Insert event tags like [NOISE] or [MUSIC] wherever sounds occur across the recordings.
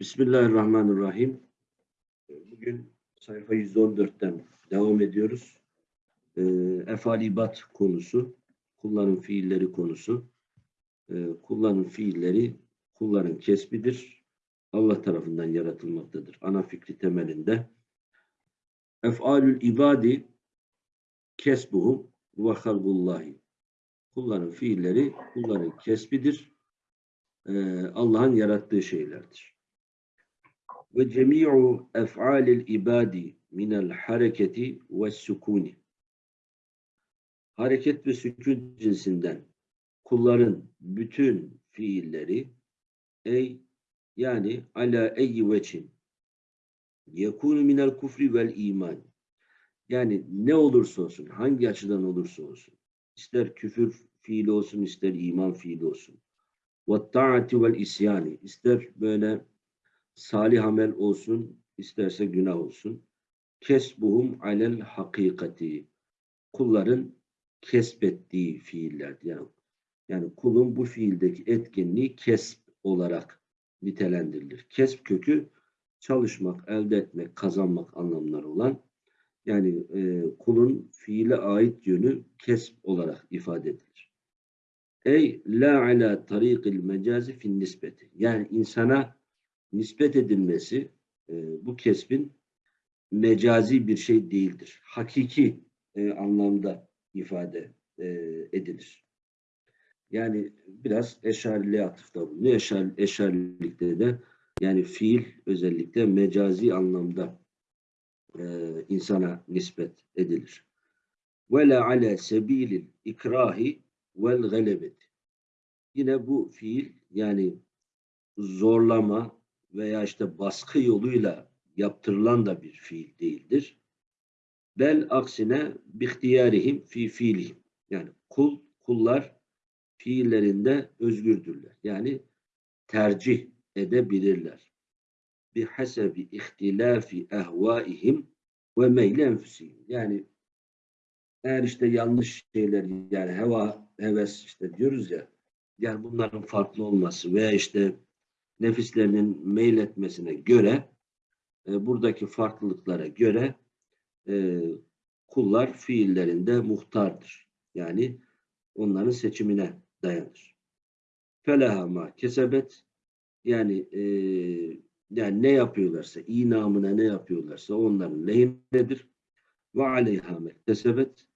Bismillahirrahmanirrahim. Bugün sayfa 114'ten devam ediyoruz. Ee, efalibat konusu, kulların fiilleri konusu. Ee, kulların fiilleri kulların kesbidir. Allah tarafından yaratılmaktadır. Ana fikri temelinde. Ef'alül ibadi kesbuhum ve halgullahi. Kulların fiilleri kulların kesbidir. Ee, Allah'ın yarattığı şeylerdir. Ve cemi'u ef'alil ibadi minel hareketi ve sükuni. Hareket ve sükun cinsinden kulların bütün fiilleri ey yani ala eyyi veçin yekunu minel kufri vel iman. Yani ne olursa olsun, hangi açıdan olursa olsun, ister küfür fiili olsun, ister iman fiili olsun. Ve taati vel isyani, ister böyle salih amel olsun, isterse günah olsun. Kesbuhum alel hakikati. Kulların kesbettiği fiiller. Yani, yani kulun bu fiildeki etkinliği kesp olarak nitelendirilir. Kesp kökü çalışmak, elde etmek, kazanmak anlamları olan yani e, kulun fiile ait yönü kesp olarak ifade edilir. Ey la ala tariqil mecazi fin nispeti. Yani insana nispet edilmesi e, bu kesbin mecazi bir şey değildir. Hakiki e, anlamda ifade e, edilir. Yani biraz eşariliğe atıfta bulunuyor. Eşar, eşarilikte de yani fiil özellikle mecazi anlamda e, insana nispet edilir. Ve la ala sebilil ikrahi vel galebeti. Yine bu fiil yani zorlama veya işte baskı yoluyla yaptırılan da bir fiil değildir. Bel aksine bihtiyarihim fi fiilihim. Yani kul, kullar fiillerinde özgürdürler. Yani tercih edebilirler. Bi hasebi ihtilafi ehvaihim ve meyle enfusihim. Yani eğer işte yanlış şeyler yani heva, heves işte diyoruz ya yani bunların farklı olması veya işte nefislerinin meyletmesine göre e, buradaki farklılıklara göre e, kullar fiillerinde muhtardır. Yani onların seçimine dayanır. Felaha ma kesebet yani e, yani ne yapıyorlarsa, iyi namına ne yapıyorlarsa onların lehinedir. Ve aleyha mektesebet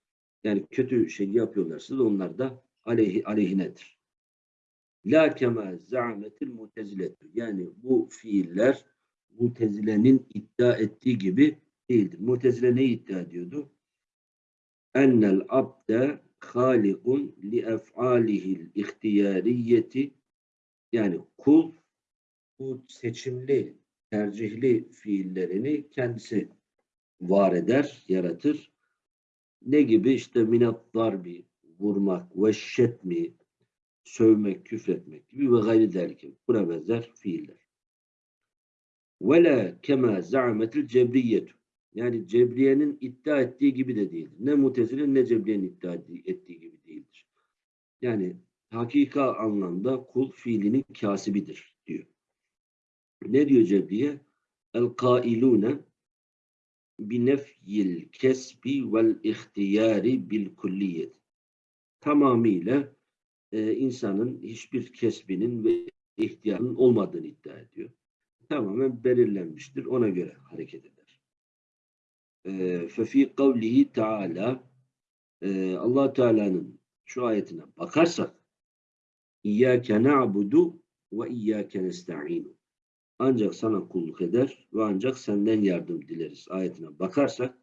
yani kötü şey yapıyorlarsa da onlar da aleyhi, aleyhinedir. La kema za'metil muteziletu. Yani bu fiiller mutezilenin iddia ettiği gibi değildir. Mutezile ne iddia ediyordu? Ennel abde halikun li ef'alihil ihtiyariyeti yani kul bu seçimli, tercihli fiillerini kendisi var eder, yaratır. Ne gibi? işte minat darbi, vurmak, ve şetmi, sövmek, küfretmek gibi ve gayri derken buna benzer fiiller. Ve la kema za'metil cebriyyetu. Yani Cebriye'nin iddia ettiği gibi de değildir. Ne Mutezile'nin ne Cebriye'nin iddia ettiği gibi değildir. Yani hakika anlamda kul fiilinin kasibidir diyor. Ne diyor Cebriye? El kailune binefyil kesbi vel ihtiyari bil kulliyet. Tamamıyla e, insanın hiçbir kesbinin ve ihtiyarının olmadığını iddia ediyor. Tamamen belirlenmiştir. Ona göre hareket eder. Fefi kavlihi Teala allah Teala'nın şu ayetine bakarsak İyyâke na'budu ve iyyâke nesta'inu ancak sana kulluk eder ve ancak senden yardım dileriz ayetine bakarsak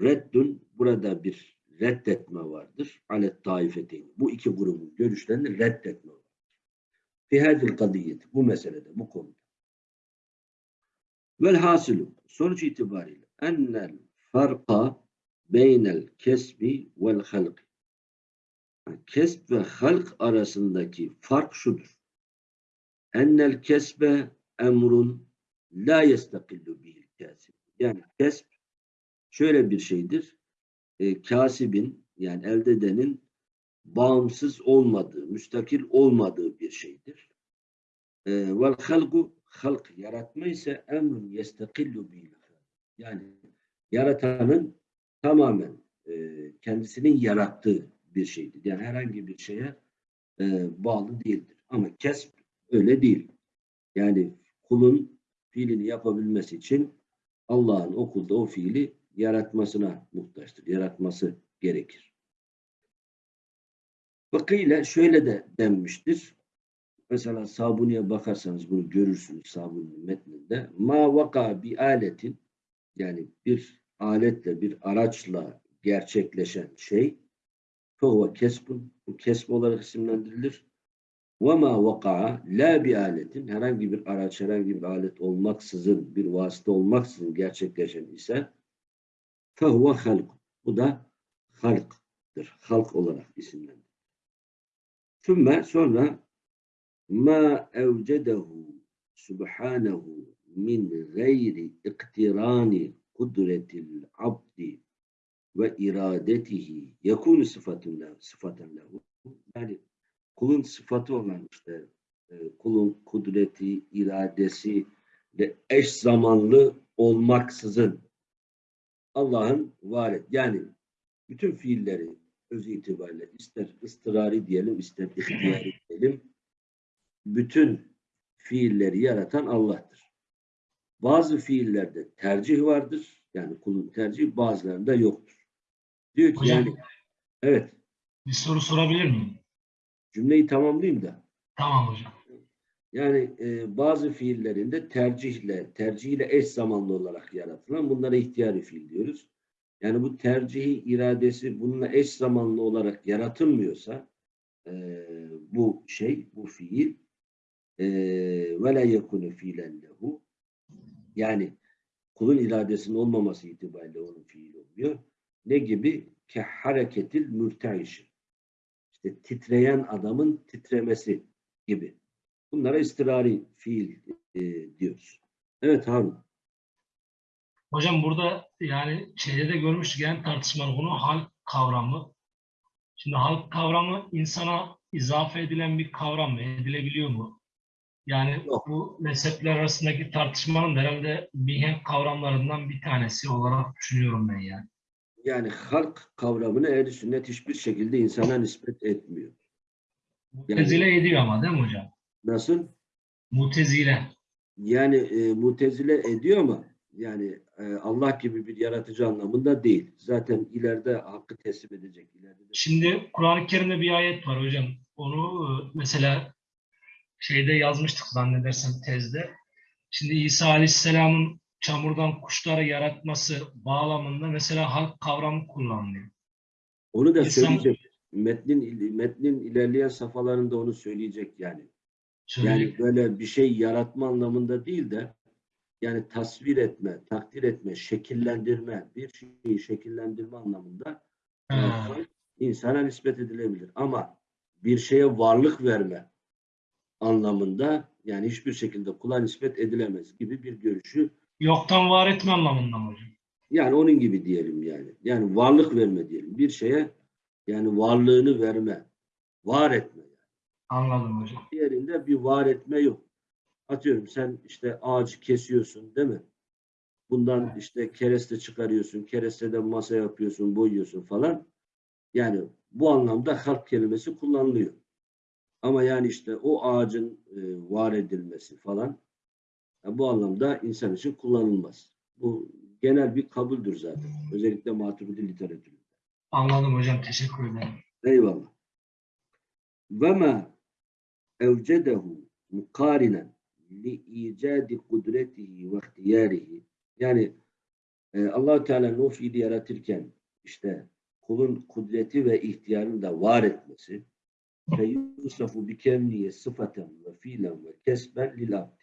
reddün burada bir reddetme vardır. Alet taifeteyn. Bu iki grubun görüşlerini reddetme vardır. Fihadil kadiyet. Bu meselede, bu konuda. Vel hasilu. Sonuç itibariyle ennel farka beynel kesbi vel halk. Kesb ve halk arasındaki fark şudur. Ennel kesbe emrun la yestakillu bihil kasib. Yani kesb şöyle bir şeydir e, kasibin yani elde edenin bağımsız olmadığı, müstakil olmadığı bir şeydir. E, vel halgu halk yaratma ise emrun yestekillu bil yani yaratanın tamamen e, kendisinin yarattığı bir şeydir. Yani herhangi bir şeye e, bağlı değildir. Ama kesb öyle değil. Yani kulun fiilini yapabilmesi için Allah'ın okulda o fiili yaratmasına muhtaçtır. Yaratması gerekir. Vakıyla şöyle de denmiştir. Mesela Sabuni'ye bakarsanız bunu görürsünüz Sabuni'nin metninde. Ma vaka bi aletin yani bir aletle, bir araçla gerçekleşen şey fehuve kesbun. Bu kesb olarak isimlendirilir. Ve ma vaka'a la bi aletin herhangi bir araç, herhangi bir alet olmaksızın, bir vasıta olmaksızın gerçekleşen ise fehuve halk. Bu da halktır. Halk olarak isimlendirilir. Sümme sonra ma evcedehu subhanahu min gayri iktirani kudretil abdi ve iradetihi yekunu sıfatun lehu, sıfaten. Yani kulun sıfatı olan işte e, kulun kudreti, iradesi de eş zamanlı olmaksızın Allah'ın var et. Yani bütün fiilleri öz itibariyle ister ıstırari diyelim, ister ihtiyari [LAUGHS] diyelim bütün fiilleri yaratan Allah'tır. Bazı fiillerde tercih vardır. Yani kulun tercihi bazılarında yoktur. Diyor ki Hocam. yani evet Bir soru sorabilir miyim? cümleyi tamamlayayım da. Tamam hocam. Yani e, bazı fiillerinde tercihle, tercihiyle eş zamanlı olarak yaratılan bunlara ihtiyari fiil diyoruz. Yani bu tercihi, iradesi bununla eş zamanlı olarak yaratılmıyorsa e, bu şey, bu fiil ve la yekunu fiilen lehu yani kulun iradesinin olmaması itibariyle onun fiil oluyor. Ne gibi? Ke hareketil mürteişi. İşte titreyen adamın titremesi gibi. Bunlara istirari fiil e, diyoruz. Evet Harun. Hocam burada yani şeyde de görmüştük yani tartışmalı konu hal kavramı. Şimdi hal kavramı insana izafe edilen bir kavram mı? Edilebiliyor mu? Yani Yok. bu mezhepler arasındaki tartışmanın herhalde mihenk kavramlarından bir tanesi olarak düşünüyorum ben yani. Yani halk kavramını ehl sünnet hiçbir şekilde insana nispet etmiyor. Mutezile ediyor ama değil mi hocam? Nasıl? Mutezile. Yani e, mutezile ediyor ama yani e, Allah gibi bir yaratıcı anlamında değil. Zaten ileride hakkı teslim edecek. İleride de Şimdi Kur'an-ı Kerim'de bir ayet var hocam. Onu e, mesela şeyde yazmıştık zannedersem tezde. Şimdi İsa Aleyhisselam'ın çamurdan kuşları yaratması bağlamında mesela halk kavramı kullanılıyor. Onu da İnsan- söyleyecek. Metnin metnin ilerleyen safhalarında onu söyleyecek yani. Yani böyle bir şey yaratma anlamında değil de yani tasvir etme, takdir etme, şekillendirme, bir şeyi şekillendirme anlamında Ha. insana nispet edilebilir. Ama bir şeye varlık verme anlamında yani hiçbir şekilde kula nispet edilemez gibi bir görüşü yoktan var etme anlamında mı hocam? yani onun gibi diyelim yani. Yani varlık verme diyelim. Bir şeye yani varlığını verme, var etme. Anladım hocam. Diğerinde bir var etme yok. Atıyorum sen işte ağacı kesiyorsun değil mi? Bundan işte kereste çıkarıyorsun, keresteden masa yapıyorsun, boyuyorsun falan. Yani bu anlamda halk kelimesi kullanılıyor. Ama yani işte o ağacın e, var edilmesi falan ya bu anlamda insan için kullanılmaz. Bu genel bir kabuldür zaten. Özellikle maturidi literatüründe. Anladım hocam. Teşekkür ederim. Eyvallah. Ve ma evcedehu mukarinen li icadi kudretihi ve ihtiyarihi yani e, allah Teala'nın o fiili yaratırken işte kulun kudreti ve ihtiyarını da var etmesi fe yusafu bi kevniye sıfaten ve fiilen ve kesben lil abdi.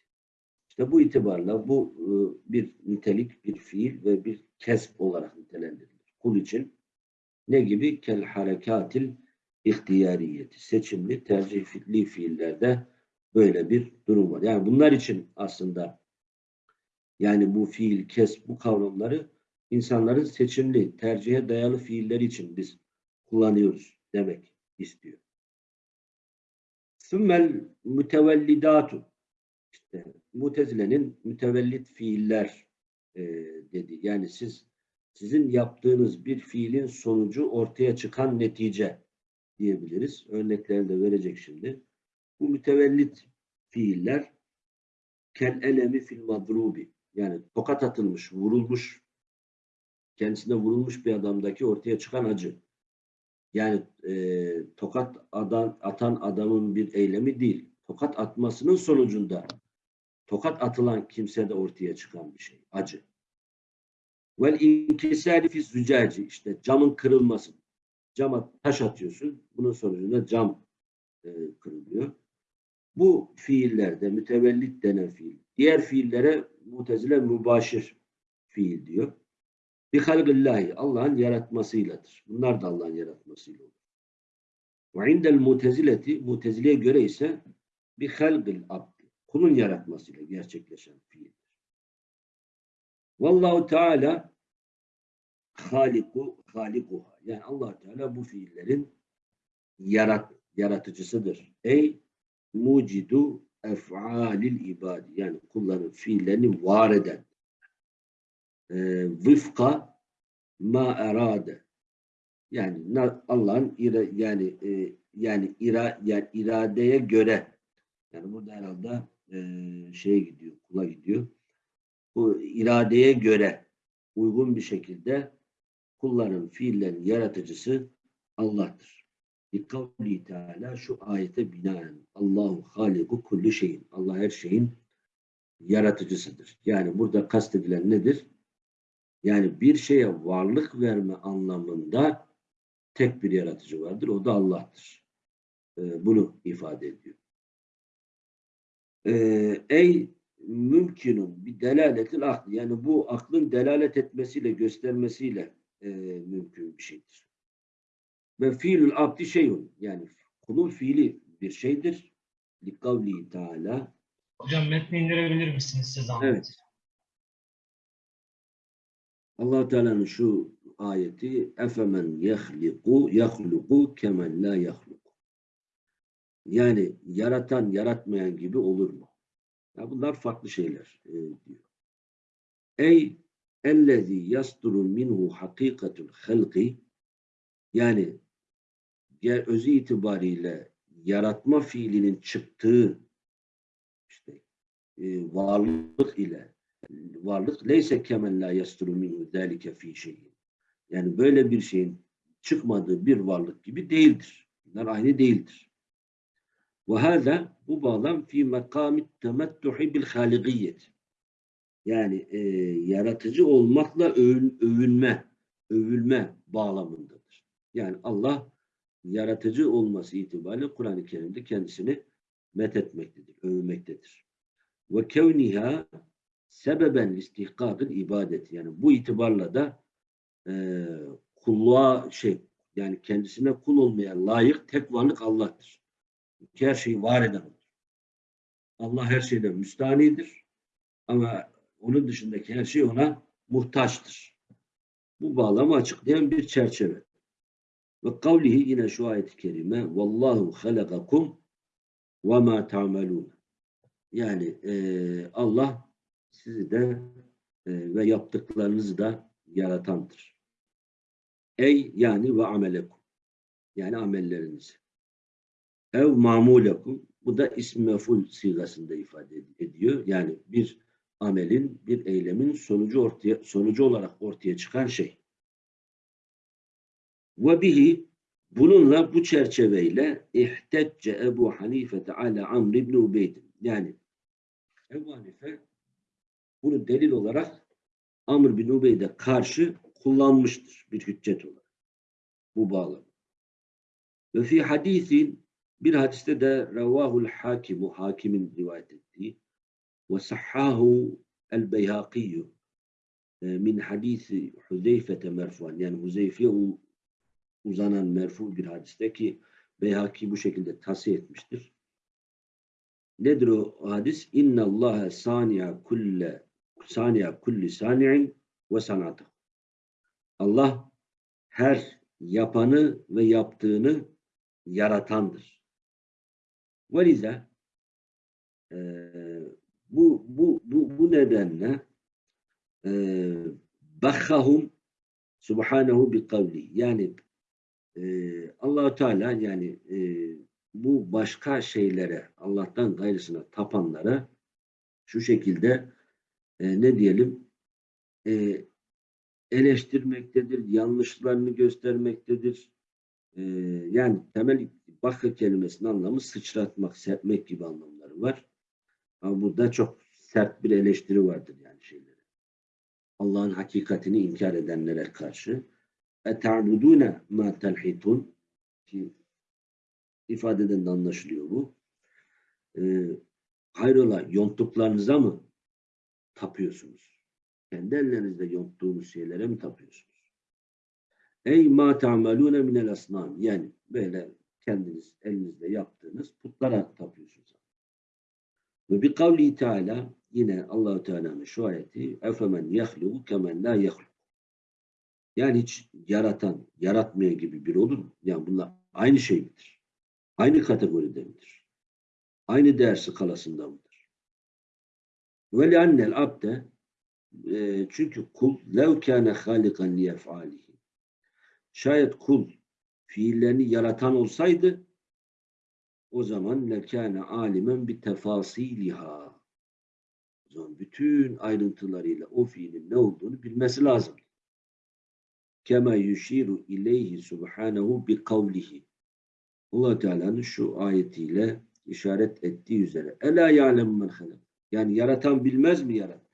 İşte bu itibarla bu e, bir nitelik, bir fiil ve bir kesb olarak nitelendirilir. Kul için ne gibi? Kel harekatil ihtiyariyeti. Seçimli, tercihli fiillerde böyle bir durum var. Yani bunlar için aslında yani bu fiil, kes, bu kavramları insanların seçimli, tercihe dayalı fiilleri için biz kullanıyoruz demek istiyor. Sümmel mütevellidatu işte Mutezile'nin mütevellit fiiller e, dedi. Yani siz sizin yaptığınız bir fiilin sonucu ortaya çıkan netice diyebiliriz. Örneklerini de verecek şimdi. Bu mütevellit fiiller kel elemi fil madrubi yani tokat atılmış, vurulmuş kendisine vurulmuş bir adamdaki ortaya çıkan acı. Yani e, tokat adan, atan adamın bir eylemi değil. Tokat atmasının sonucunda tokat atılan kimsede ortaya çıkan bir şey. Acı. Vel inkisari fi işte camın kırılması. Cama taş atıyorsun. Bunun sonucunda cam e, kırılıyor. Bu fiillerde mütevellit denen fiil. Diğer fiillere mutezile mübaşir fiil diyor. Bi halgillahi Allah'ın yaratmasıyladır. Bunlar da Allah'ın yaratmasıyla olur. Ve indel mutezileti mutezileye göre ise bi halgil abdi kulun yaratmasıyla gerçekleşen fiildir. Vallahu Teala haliku halikuha. Yani allah Teala bu fiillerin yarat, yaratıcısıdır. Ey mucidu ef'alil ibadi. Yani kulların fiillerini var eden. E, vıfka ma erade. Yani Allah'ın yani e, yani ira, yani iradeye göre yani burada herhalde e, şeye gidiyor, kula gidiyor. Bu iradeye göre uygun bir şekilde kulların fiillerin yaratıcısı Allah'tır. Likavli Teala şu ayete binaen Allahu haliku kulli şeyin. Allah her şeyin yaratıcısıdır. Yani burada kastedilen nedir? Yani bir şeye varlık verme anlamında tek bir yaratıcı vardır. O da Allah'tır. Ee, bunu ifade ediyor. Ee, ey mümkünün bir delaletil aklı. Yani bu aklın delalet etmesiyle, göstermesiyle e, mümkün bir şeydir. Ve fiilül abdi şeyun. Yani kulun fiili bir şeydir. Likavli Teala. Hocam metni indirebilir misiniz size zahmet? Evet. allah Teala'nın şu ayeti efemen yehliku yahluku kemen la yahluku. Yani yaratan yaratmayan gibi olur mu? Ya bunlar farklı şeyler e, diyor. Ey ellezî yasduru minhu hakikatul halqi yani özü itibariyle yaratma fiilinin çıktığı işte e, varlık ile varlık leyse kemen la yasduru minhu zâlike fî şeyin. Yani böyle bir şeyin çıkmadığı bir varlık gibi değildir. Bunlar aynı değildir. Ve hâzâ bu bağlam fi mekamit temettuhi bil haligiyet. Yani e, yaratıcı olmakla övün, övünme, övülme bağlamındadır. Yani Allah yaratıcı olması itibariyle Kur'an-ı Kerim'de kendisini methetmektedir, övmektedir. Ve kevniha sebeben istihkakın ibadet. Yani bu itibarla da e, kulluğa şey yani kendisine kul olmaya layık tek varlık Allah'tır. Her şeyi var eden odur. Allah her şeyden müstanidir. Ama onun dışındaki her şey ona muhtaçtır. Bu bağlamı açıklayan bir çerçeve. Ve kavlihi yine şu ayet-i kerime Vallahu halakakum ve ma ta'melun. Yani e, Allah sizi de e, ve yaptıklarınızı da yaratandır. Ey yani ve amelekum. Yani amellerinizi. Ev mamulekum. Bu da ism meful sigasında ifade ediyor. Yani bir amelin, bir eylemin sonucu ortaya sonucu olarak ortaya çıkan şey. Ve bihi bununla bu çerçeveyle ihtecce Ebu Hanife ala Amr ibn Ubeyd. Yani Ebu Hanife bunu delil olarak Amr bin Ubeyd'e karşı kullanmıştır bir hüccet olarak. Bu bağlam. Ve fi hadisin bir hadiste de revahul hakimu hakimin rivayet ettiği el beyhakiyyü min hadisi Huzeyfe'te merfuan yani Huzeyfe'ye uzanan merfu bir hadiste ki Beyhaki bu şekilde tasih etmiştir. Nedir o hadis? İnna Allah sani'a kulle sani'a kulli sani'in ve sanatı. Allah her yapanı ve yaptığını yaratandır. Velize e, bu bu bu bu nedenle e, bakhahum subhanahu bi kavli yani e, Allahu Teala yani e, bu başka şeylere Allah'tan gayrısına tapanlara şu şekilde e, ne diyelim e, eleştirmektedir, yanlışlarını göstermektedir. E, yani temel bakı kelimesinin anlamı sıçratmak, serpmek gibi anlamları var. Ama burada çok sert bir eleştiri vardır yani şeylere. Allah'ın hakikatini inkar edenlere karşı. اَتَعْبُدُونَ مَا تَنْحِتُونَ ki ifadeden de anlaşılıyor bu. Ee, hayrola yonttuklarınıza mı tapıyorsunuz? Kendi ellerinizde yonttuğunuz şeylere mi tapıyorsunuz? Ey ma ta'malune minel asnam yani böyle kendiniz elinizde yaptığınız putlara tapıyorsunuz. Ve bir kavli Teala yine Allahu Teala'nın şu ayeti efemen yahluku kemen la yahluk. Yani hiç yaratan, yaratmaya gibi bir olur mu? Yani bunlar aynı şey midir? Aynı kategoride midir? Aynı değer skalasında mıdır? Ve li'annel abde e, çünkü kul lev kâne hâlikan liyef'âlihi şayet kul fiillerini yaratan olsaydı o zaman lekâne alimen bi tefasiliha o zaman bütün ayrıntılarıyla o fiilin ne olduğunu bilmesi lazım. Kema yushiru ileyhi subhanehu bi kavlihi. Allah Teala'nın şu ayetiyle işaret ettiği üzere. Ela ya'lem men halak. Yani yaratan bilmez mi yarat?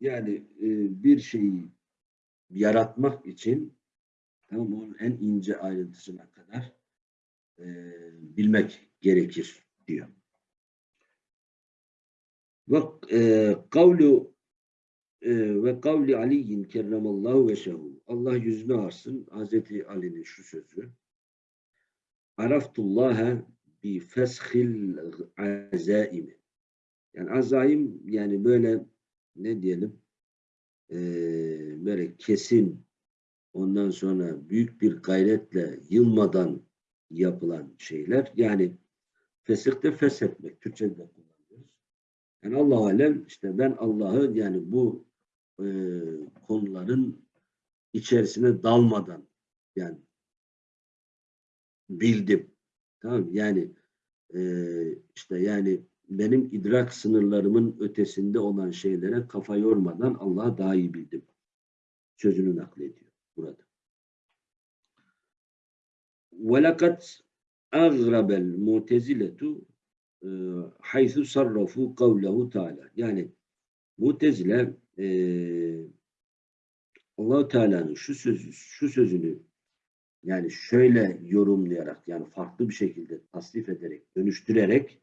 Yani e, bir şeyi yaratmak için tamam onun en ince ayrıntısına e, bilmek gerekir diyor. Ve e, kavlu e, ve kavli Ali'in kerremallahu ve şehu. Allah yüzünü arsın. Hazreti Ali'nin şu sözü. Araftullaha bi feshil azaimi. Yani azaim yani böyle ne diyelim e, böyle kesin ondan sonra büyük bir gayretle yılmadan yapılan şeyler. Yani fesihte feshetmek. Türkçe'de kullanıyoruz. Yani Allah alem işte ben Allah'ı yani bu e, konuların içerisine dalmadan yani bildim. Tamam yani e, işte yani benim idrak sınırlarımın ötesinde olan şeylere kafa yormadan Allah'ı daha iyi bildim. Sözünü naklediyor burada. وَلَقَدْ اَغْرَبَ الْمُعْتَزِلَةُ حَيْثُ صَرَّفُوا قَوْلَهُ Teala. Yani Mutezile e, allah Teala'nın şu sözü, şu sözünü yani şöyle yorumlayarak yani farklı bir şekilde tasnif ederek, dönüştürerek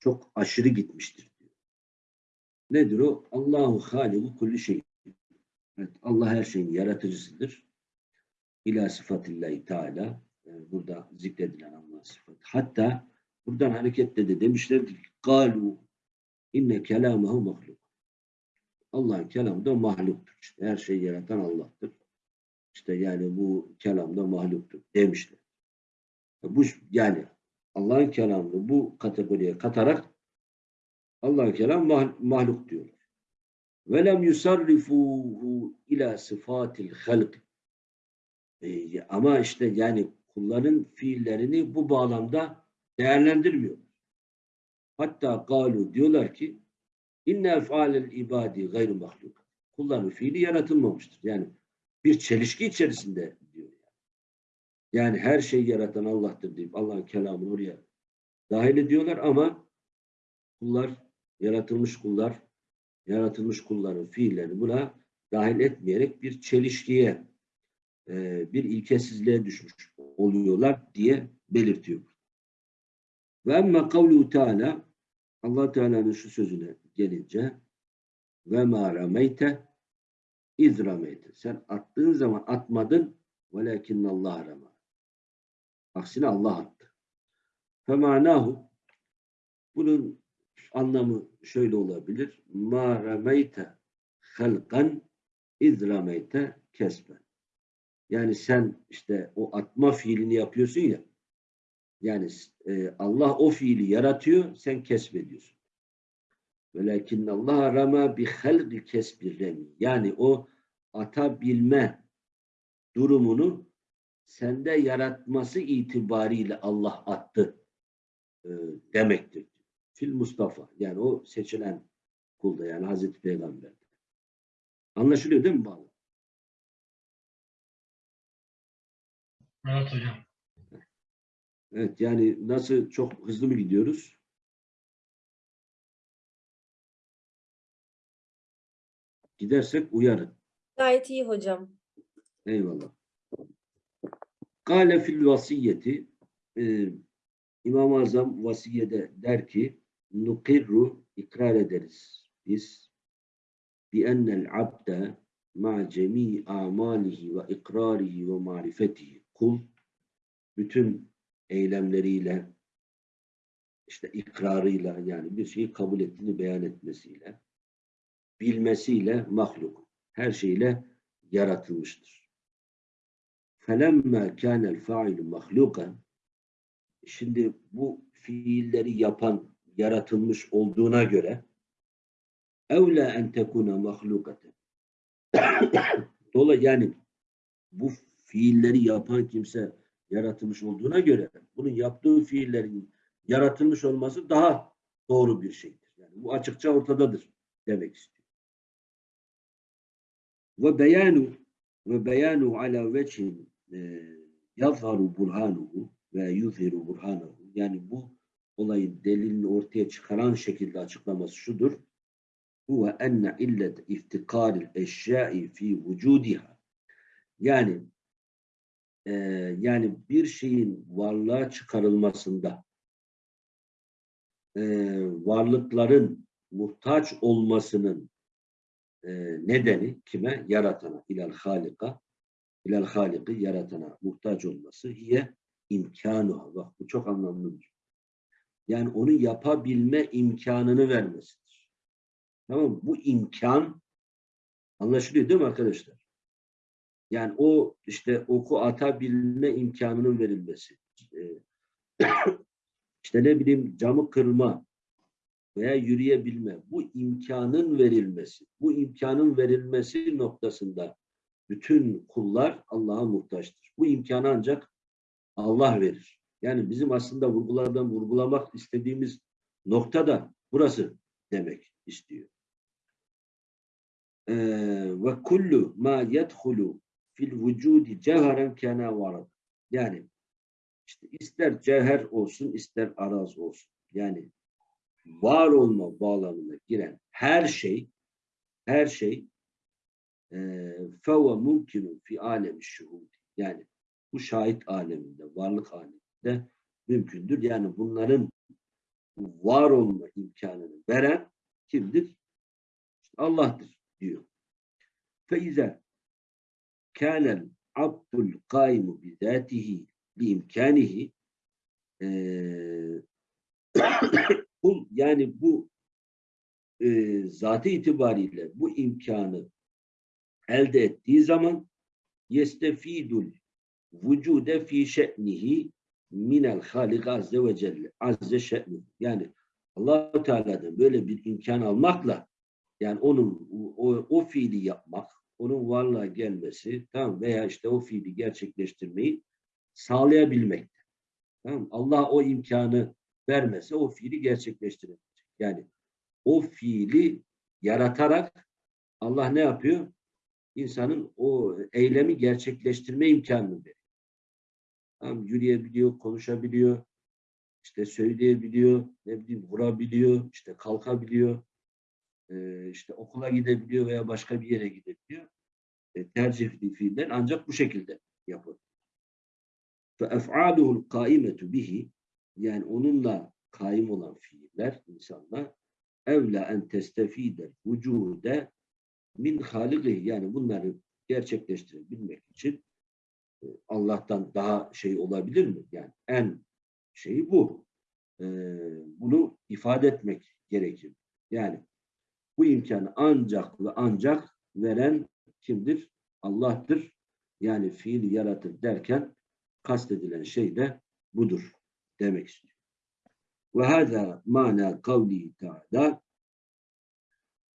çok aşırı gitmiştir. Diyor. Nedir o? Allahu haliku kulli şey. Evet, Allah her şeyin yaratıcısıdır. İla sıfatillahi teala e, burada zikredilen Allah sıfatı. Hatta buradan hareketle de demişlerdir ki galu inne kelamahu mahluk. Allah'ın kelamı da mahluktur. İşte her şeyi yaratan Allah'tır. İşte yani bu kelam da mahluktur demişler. Bu yani Allah'ın kelamını bu kategoriye katarak Allah'ın kelam mah mahluk diyorlar. Ve lem yusarrifuhu ila sıfatil halk. E, ama işte yani kulların fiillerini bu bağlamda değerlendirmiyor. Hatta galu diyorlar ki inne ef'alel ibadi gayru mahluk. Kulların fiili yaratılmamıştır. Yani bir çelişki içerisinde diyor. Yani her şeyi yaratan Allah'tır deyip Allah'ın kelamını oraya dahil ediyorlar ama kullar, yaratılmış kullar, yaratılmış kulların fiillerini buna dahil etmeyerek bir çelişkiye, e, bir ilkesizliğe düşmüş oluyorlar diye belirtiyor. Ve emme kavlu Teala Allah Teala'nın şu sözüne gelince ve ma rameyte iz rameyte. Sen attığın zaman atmadın velakin Allah rama. Aksine Allah attı. Femanahu bunun anlamı şöyle olabilir. Ma rameyte halkan iz rameyte kesben. Yani sen işte o atma fiilini yapıyorsun ya. Yani e, Allah o fiili yaratıyor, sen kesbediyorsun. Velakinne Allah rama bi halqi kesbi remi. Yani o atabilme durumunu sende yaratması itibariyle Allah attı e, demektir. Fil Mustafa. Yani o seçilen kulda yani Hazreti Peygamber'de. Anlaşılıyor değil mi bağlı? Evet hocam. Evet yani nasıl çok hızlı mı gidiyoruz? Gidersek uyarın. Gayet iyi hocam. Eyvallah. Kale fil vasiyeti e, İmam-ı Azam vasiyede der ki nukirru ikrar ederiz biz bi ennel abde ma cemi amalihi ve ikrarihi ve marifetihi kul bütün eylemleriyle işte ikrarıyla yani bir şeyi kabul ettiğini beyan etmesiyle bilmesiyle mahluk her şeyle yaratılmıştır. فَلَمَّا كَانَ الْفَاعِلُ مَخْلُوقًا Şimdi bu fiilleri yapan yaratılmış olduğuna göre اَوْلَا اَنْ تَكُونَ مَخْلُوقَةً Dolayı yani bu fiilleri yapan kimse yaratılmış olduğuna göre bunun yaptığı fiillerin yaratılmış olması daha doğru bir şeydir. Yani bu açıkça ortadadır demek istiyor. Ve beyanu ve beyanu ala vechin e, yazharu burhanuhu ve yuzhiru burhanuhu. Yani bu olayın delilini ortaya çıkaran şekilde açıklaması şudur. Huve enne illet iftikaril eşyai fi vücudiha. Yani e, yani bir şeyin varlığa çıkarılmasında e, varlıkların muhtaç olmasının e, nedeni kime? Yaratana, ilal halika, ilal haliki yaratana muhtaç olması hiye imkanı. Bak bu çok anlamlıdır. Yani onu yapabilme imkanını vermesidir. Tamam mı? Bu imkan anlaşılıyor değil mi arkadaşlar? Yani o işte oku atabilme imkanının verilmesi. İşte, [COUGHS] işte ne bileyim camı kırma veya yürüyebilme. Bu imkanın verilmesi. Bu imkanın verilmesi noktasında bütün kullar Allah'a muhtaçtır. Bu imkanı ancak Allah verir. Yani bizim aslında vurgulardan vurgulamak istediğimiz nokta da burası demek istiyor. Ee, ve kullu ma yedhulu fil vücudi cevheren kena varad. Yani işte ister cevher olsun ister araz olsun. Yani var olma bağlamına giren her şey her şey feve mümkünün fi alemi şuhud. Yani bu şahit aleminde, varlık aleminde mümkündür. Yani bunların var olma imkanını veren kimdir? İşte Allah'tır diyor. Feize kânel abdul kaimu bizatihi bi imkanihi kul yani bu e, zatı itibariyle bu imkanı elde ettiği zaman yestefidul vücude fi şe'nihi minel halik azze ve celle azze şe'ni yani allah Teala'dan böyle bir imkan almakla yani onun o, o fiili yapmak onun varlığa gelmesi tamam veya işte o fiili gerçekleştirmeyi sağlayabilmek. Tamam Allah o imkanı vermese o fiili gerçekleştiremeyecek. Yani o fiili yaratarak Allah ne yapıyor? İnsanın o eylemi gerçekleştirme imkanını veriyor. Tamam, yürüyebiliyor, konuşabiliyor, işte söyleyebiliyor, ne bileyim vurabiliyor, işte kalkabiliyor, e, işte okula gidebiliyor veya başka bir yere gidebiliyor. E, tercih ettiği fiiller ancak bu şekilde yapıyor. فَاَفْعَالُهُ الْقَائِمَةُ bihi yani onunla kaim olan fiiller insanlar evla en testefide vücude min halikihi yani bunları gerçekleştirebilmek için e, Allah'tan daha şey olabilir mi? Yani en şeyi bu. Ee, bunu ifade etmek gerekir. Yani bu imkanı ancak ve ancak veren kimdir? Allah'tır. Yani fiili yaratır derken kastedilen şey de budur demek istiyor. Ve hâzâ mâna kavlihi teâlâ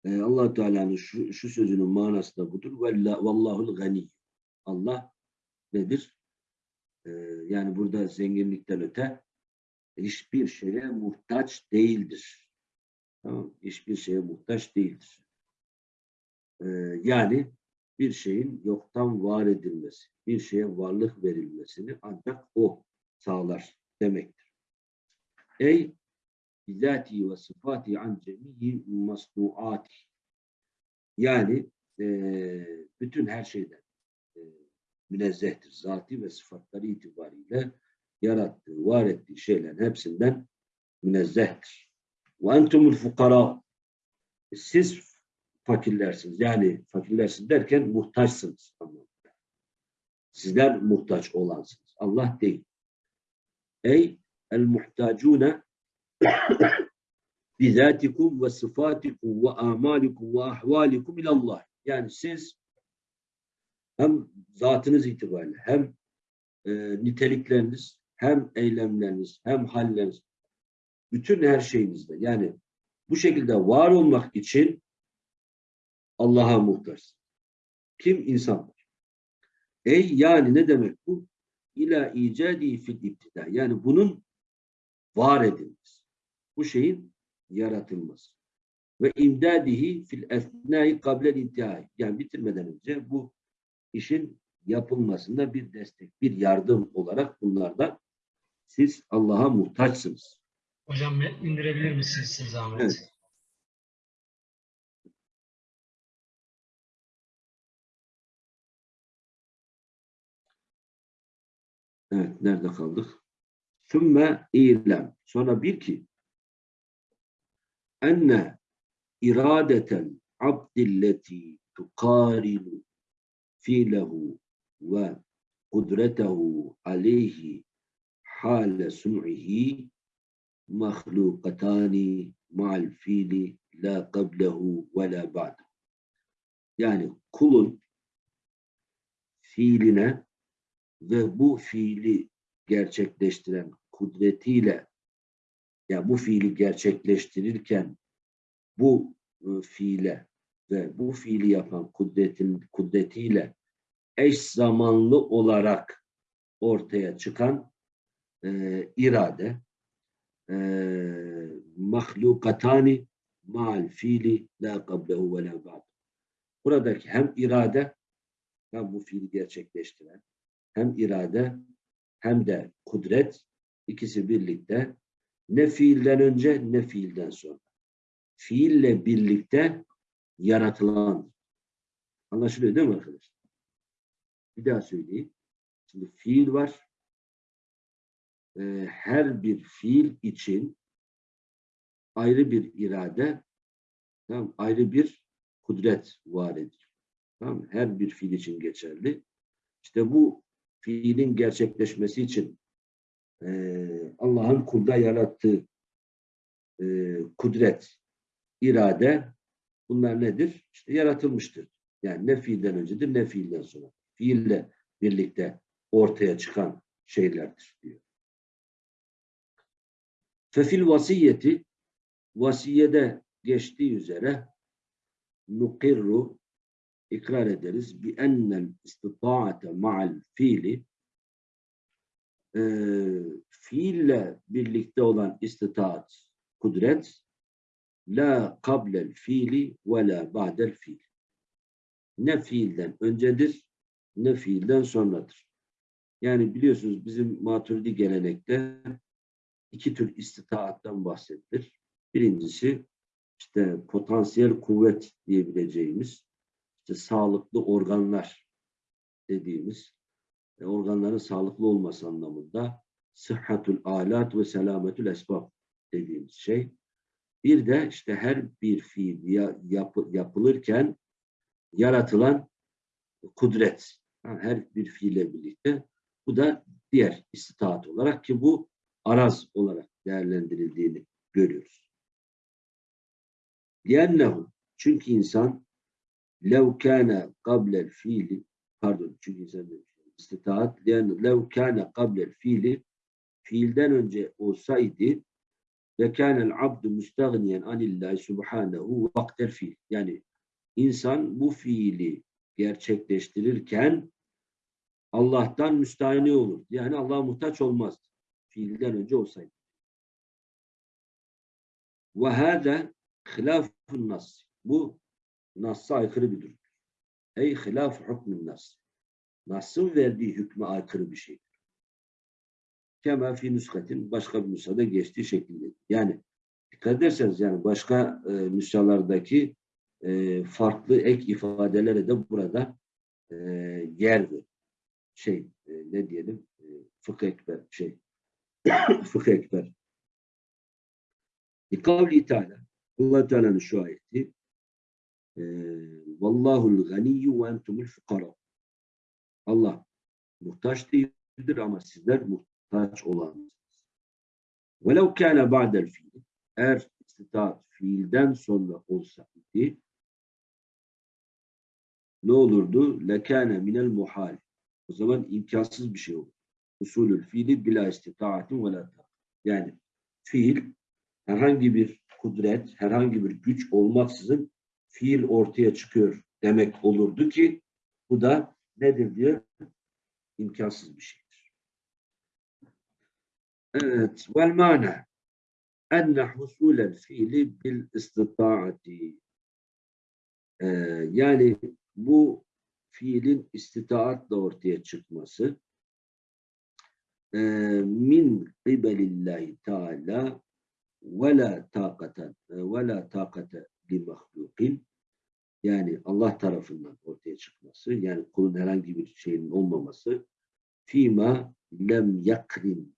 e, allah Teala'nın şu, şu sözünün manası da budur. Valla- Vallahul gani. Allah nedir? E, yani burada zenginlikten öte hiçbir şeye muhtaç değildir. Tamam, hiçbir şeye muhtaç değildir. E, yani bir şeyin yoktan var edilmesi, bir şeye varlık verilmesini ancak o sağlar demektir. Ey bizatihi ve sıfati an cemiyi masnuati. Yani eee, bütün her şeyden eee, münezzehtir. Zati ve sıfatları itibariyle yarattığı, var ettiği şeylerin hepsinden münezzehtir. Ve entumul fukara. Siz fakirlersiniz. Yani fakirlersiniz derken muhtaçsınız. Sizler muhtaç olansınız. Allah değil. Ey el muhtacune [COUGHS] bizatikum ve sıfatikum ve amalikum ve ahvalikum ilallah. Yani siz hem zatınız itibariyle hem e, nitelikleriniz hem eylemleriniz hem halleriniz bütün her şeyinizde yani bu şekilde var olmak için Allah'a muhtaç. Kim? insanlar. Ey yani ne demek bu? İla icadi fil iptida. Yani bunun var edilmesi. Bu şeyin yaratılması. Ve imdadihi fil esnai kablel intihai. Yani bitirmeden önce bu işin yapılmasında bir destek, bir yardım olarak bunlardan siz Allah'a muhtaçsınız. Hocam indirebilir misiniz siz zahmet? Evet. Evet, nerede kaldık? Sümme ilem. Sonra bir ki enne iradeten abdilleti tukarinu fiilehu ve kudretehu aleyhi hale sun'ihi mahlukatani ma'al fiili la qablehu ve la ba'de. Yani kulun fiiline ve bu fiili gerçekleştiren kudretiyle ya bu fiili gerçekleştirirken bu e, fiile ve bu fiili yapan kudretin kudretiyle eş zamanlı olarak ortaya çıkan e, irade mahlukatani ma'al fiili la qablehu ve la ba'd. Buradaki hem irade hem bu fiili gerçekleştiren hem irade hem de kudret ikisi birlikte ne fiilden önce ne fiilden sonra. Fiille birlikte yaratılan. Anlaşılıyor değil mi arkadaşlar? Bir daha söyleyeyim. Şimdi fiil var. Ee, her bir fiil için ayrı bir irade, tamam, ayrı bir kudret var ediyor. Tamam, her bir fiil için geçerli. İşte bu fiilin gerçekleşmesi için e, Allah'ın kulda yarattığı e, kudret, irade bunlar nedir? İşte yaratılmıştır. Yani ne fiilden öncedir ne fiilden sonra. Fiille birlikte ortaya çıkan şeylerdir diyor. Fefil vasiyeti vasiyede geçtiği üzere nukirru ikrar ederiz bi ennel istitaate ma'al fiili e, fiille birlikte olan istitaat, kudret la kablel fiili ve la ba'del fiil. Ne fiilden öncedir ne fiilden sonradır. Yani biliyorsunuz bizim maturidi gelenekte iki tür istitaattan bahsedilir. Birincisi işte potansiyel kuvvet diyebileceğimiz işte sağlıklı organlar dediğimiz e, organların sağlıklı olması anlamında sıhhatul alat ve selametül esbab dediğimiz şey. Bir de işte her bir fiil ya, yap, yapılırken yaratılan kudret. Ha, her bir fiille birlikte. Bu da diğer istitaat olarak ki bu araz olarak değerlendirildiğini görüyoruz. لِيَنَّهُ Çünkü insan lev kâne kablel fiili pardon çünkü insan demiş. İstitaat لِيَنَّ lev kâne kablel fiili fiilden önce olsaydı ve kânel abdu müstagniyen anillahi subhanehu vaktel fiil. Yani insan bu fiili gerçekleştirirken Allah'tan müstahni olur. Yani Allah'a muhtaç olmaz. Fiilden önce olsaydı. Ve hâze hilâfun nas. Bu Nas'a aykırı bir durum. Ey hilaf hükmün nas. Nas'ın verdiği hükme aykırı bir şeydir. Kema fi nüskatin başka bir nüshada geçtiği şekilde. Yani dikkat ederseniz yani başka e, nüshalardaki e, farklı ek ifadelere de burada e, yer. Şey e, ne diyelim e, fıkh ekber şey [COUGHS] fıkh ekber. Kavli Teala Allah Teala'nın şu ayeti e, Vallahul ganiyyu ve entumul fukara Allah muhtaç değildir ama sizler muhtaç olansınız. Velev kâne ba'del fiil eğer istitaat fiilden sonra olsaydı ne olurdu? Lekâne minel muhal. O zaman imkansız bir şey olur. Usulül fiili bila istitaatin ve Yani fiil herhangi bir kudret, herhangi bir güç olmaksızın fiil ortaya çıkıyor demek olurdu ki bu da nedir diye imkansız bir şeydir. Evet. Vel mana enne husulel fiili bil istitaati ee, yani bu fiilin istitaatla ortaya çıkması min kibelillahi teala ve la takate ve la takate li mahlukin yani Allah tarafından ortaya çıkması yani kulun herhangi bir şeyin olmaması fima lem yakrin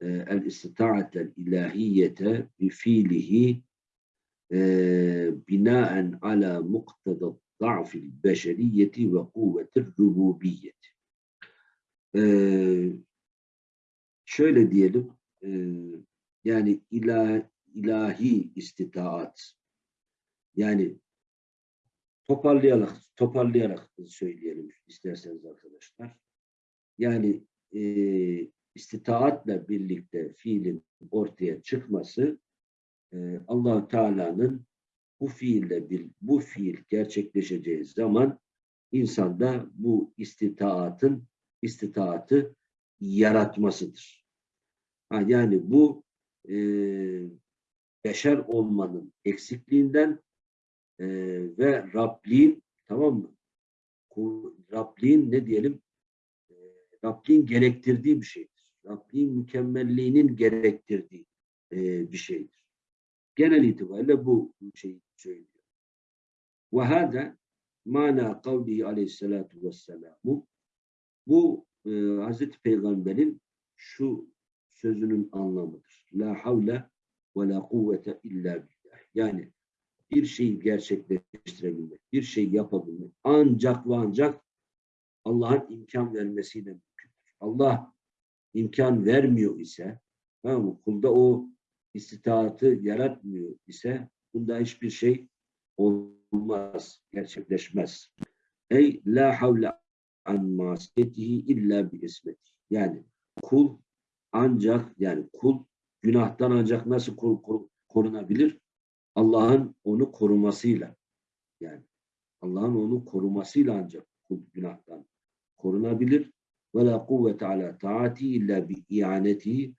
el istita'atel ilahiyete bi fiilihi binaen ala muktada da'fil beşeriyeti ve kuvvetir rububiyeti. Şöyle diyelim, yani ilah, ilahi istitaat, yani toparlayarak, toparlayarak söyleyelim isterseniz arkadaşlar. Yani e, istitaatla birlikte fiilin ortaya çıkması e, allah Teala'nın bu fiille bir bu fiil gerçekleşeceği zaman insanda bu istitaatın istitaatı yaratmasıdır. Ha, yani bu e, beşer olmanın eksikliğinden e, ve Rabliğin tamam mı? Rabliğin ne diyelim? E, Rabliğin gerektirdiği bir şeydir. Rabliğin mükemmelliğinin gerektirdiği e, bir şeydir. Genel itibariyle bu şeyi söylüyor. Ve hâdâ mana kavlihi aleyhissalâtu vesselamu bu e, Hazreti Peygamber'in şu sözünün anlamıdır. La havle ve la kuvvete illa billah. Yani bir şeyi gerçekleştirebilmek, bir şey yapabilmek ancak ve ancak Allah'ın imkan vermesiyle mümkündür. Allah imkan vermiyor ise tamam mı? kulda o istitaatı yaratmıyor ise bunda hiçbir şey olmaz, gerçekleşmez. Ey la havle an masiyetihi illa bi ismeti. Yani kul ancak yani kul günahtan ancak nasıl korunabilir? Allah'ın onu korumasıyla. Yani Allah'ın onu korumasıyla ancak kul günahtan korunabilir. Ve la kuvvete ala taati illa bi ianetihi.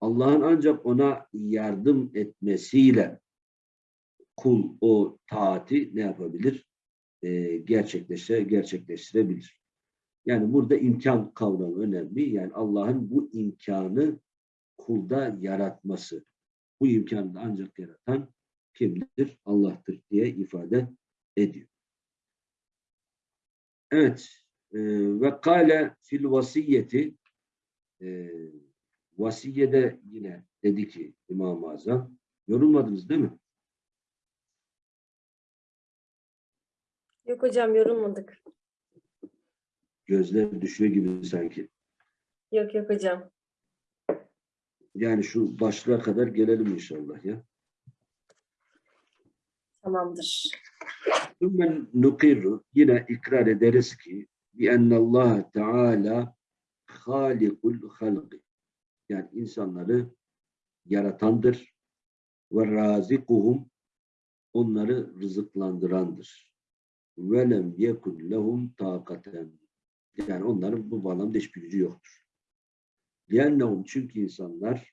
Allah'ın ancak ona yardım etmesiyle kul o taati ne yapabilir? Ee, gerçekleştire, gerçekleştirebilir. Yani burada imkan kavramı önemli. Yani Allah'ın bu imkanı kulda yaratması. Bu imkanı da ancak yaratan kimdir? Allah'tır diye ifade ediyor. Evet. E, ve kâle fil vasiyeti e, vasiyede yine dedi ki İmam-ı Azam yorulmadınız değil mi? Yok hocam yorulmadık. Gözler düşüyor gibi sanki. Yok yok hocam. Yani şu başlığa kadar gelelim inşallah ya. Tamamdır. Ümmen nukirru yine ikrar ederiz ki bi Allah Teala halikul halqi yani insanları yaratandır, ve razikuhum onları rızıklandırandır. Ve lem yekun lehum takaten. Yani onların bu bağlamda hiçbir gücü yoktur. Liyennehum çünkü insanlar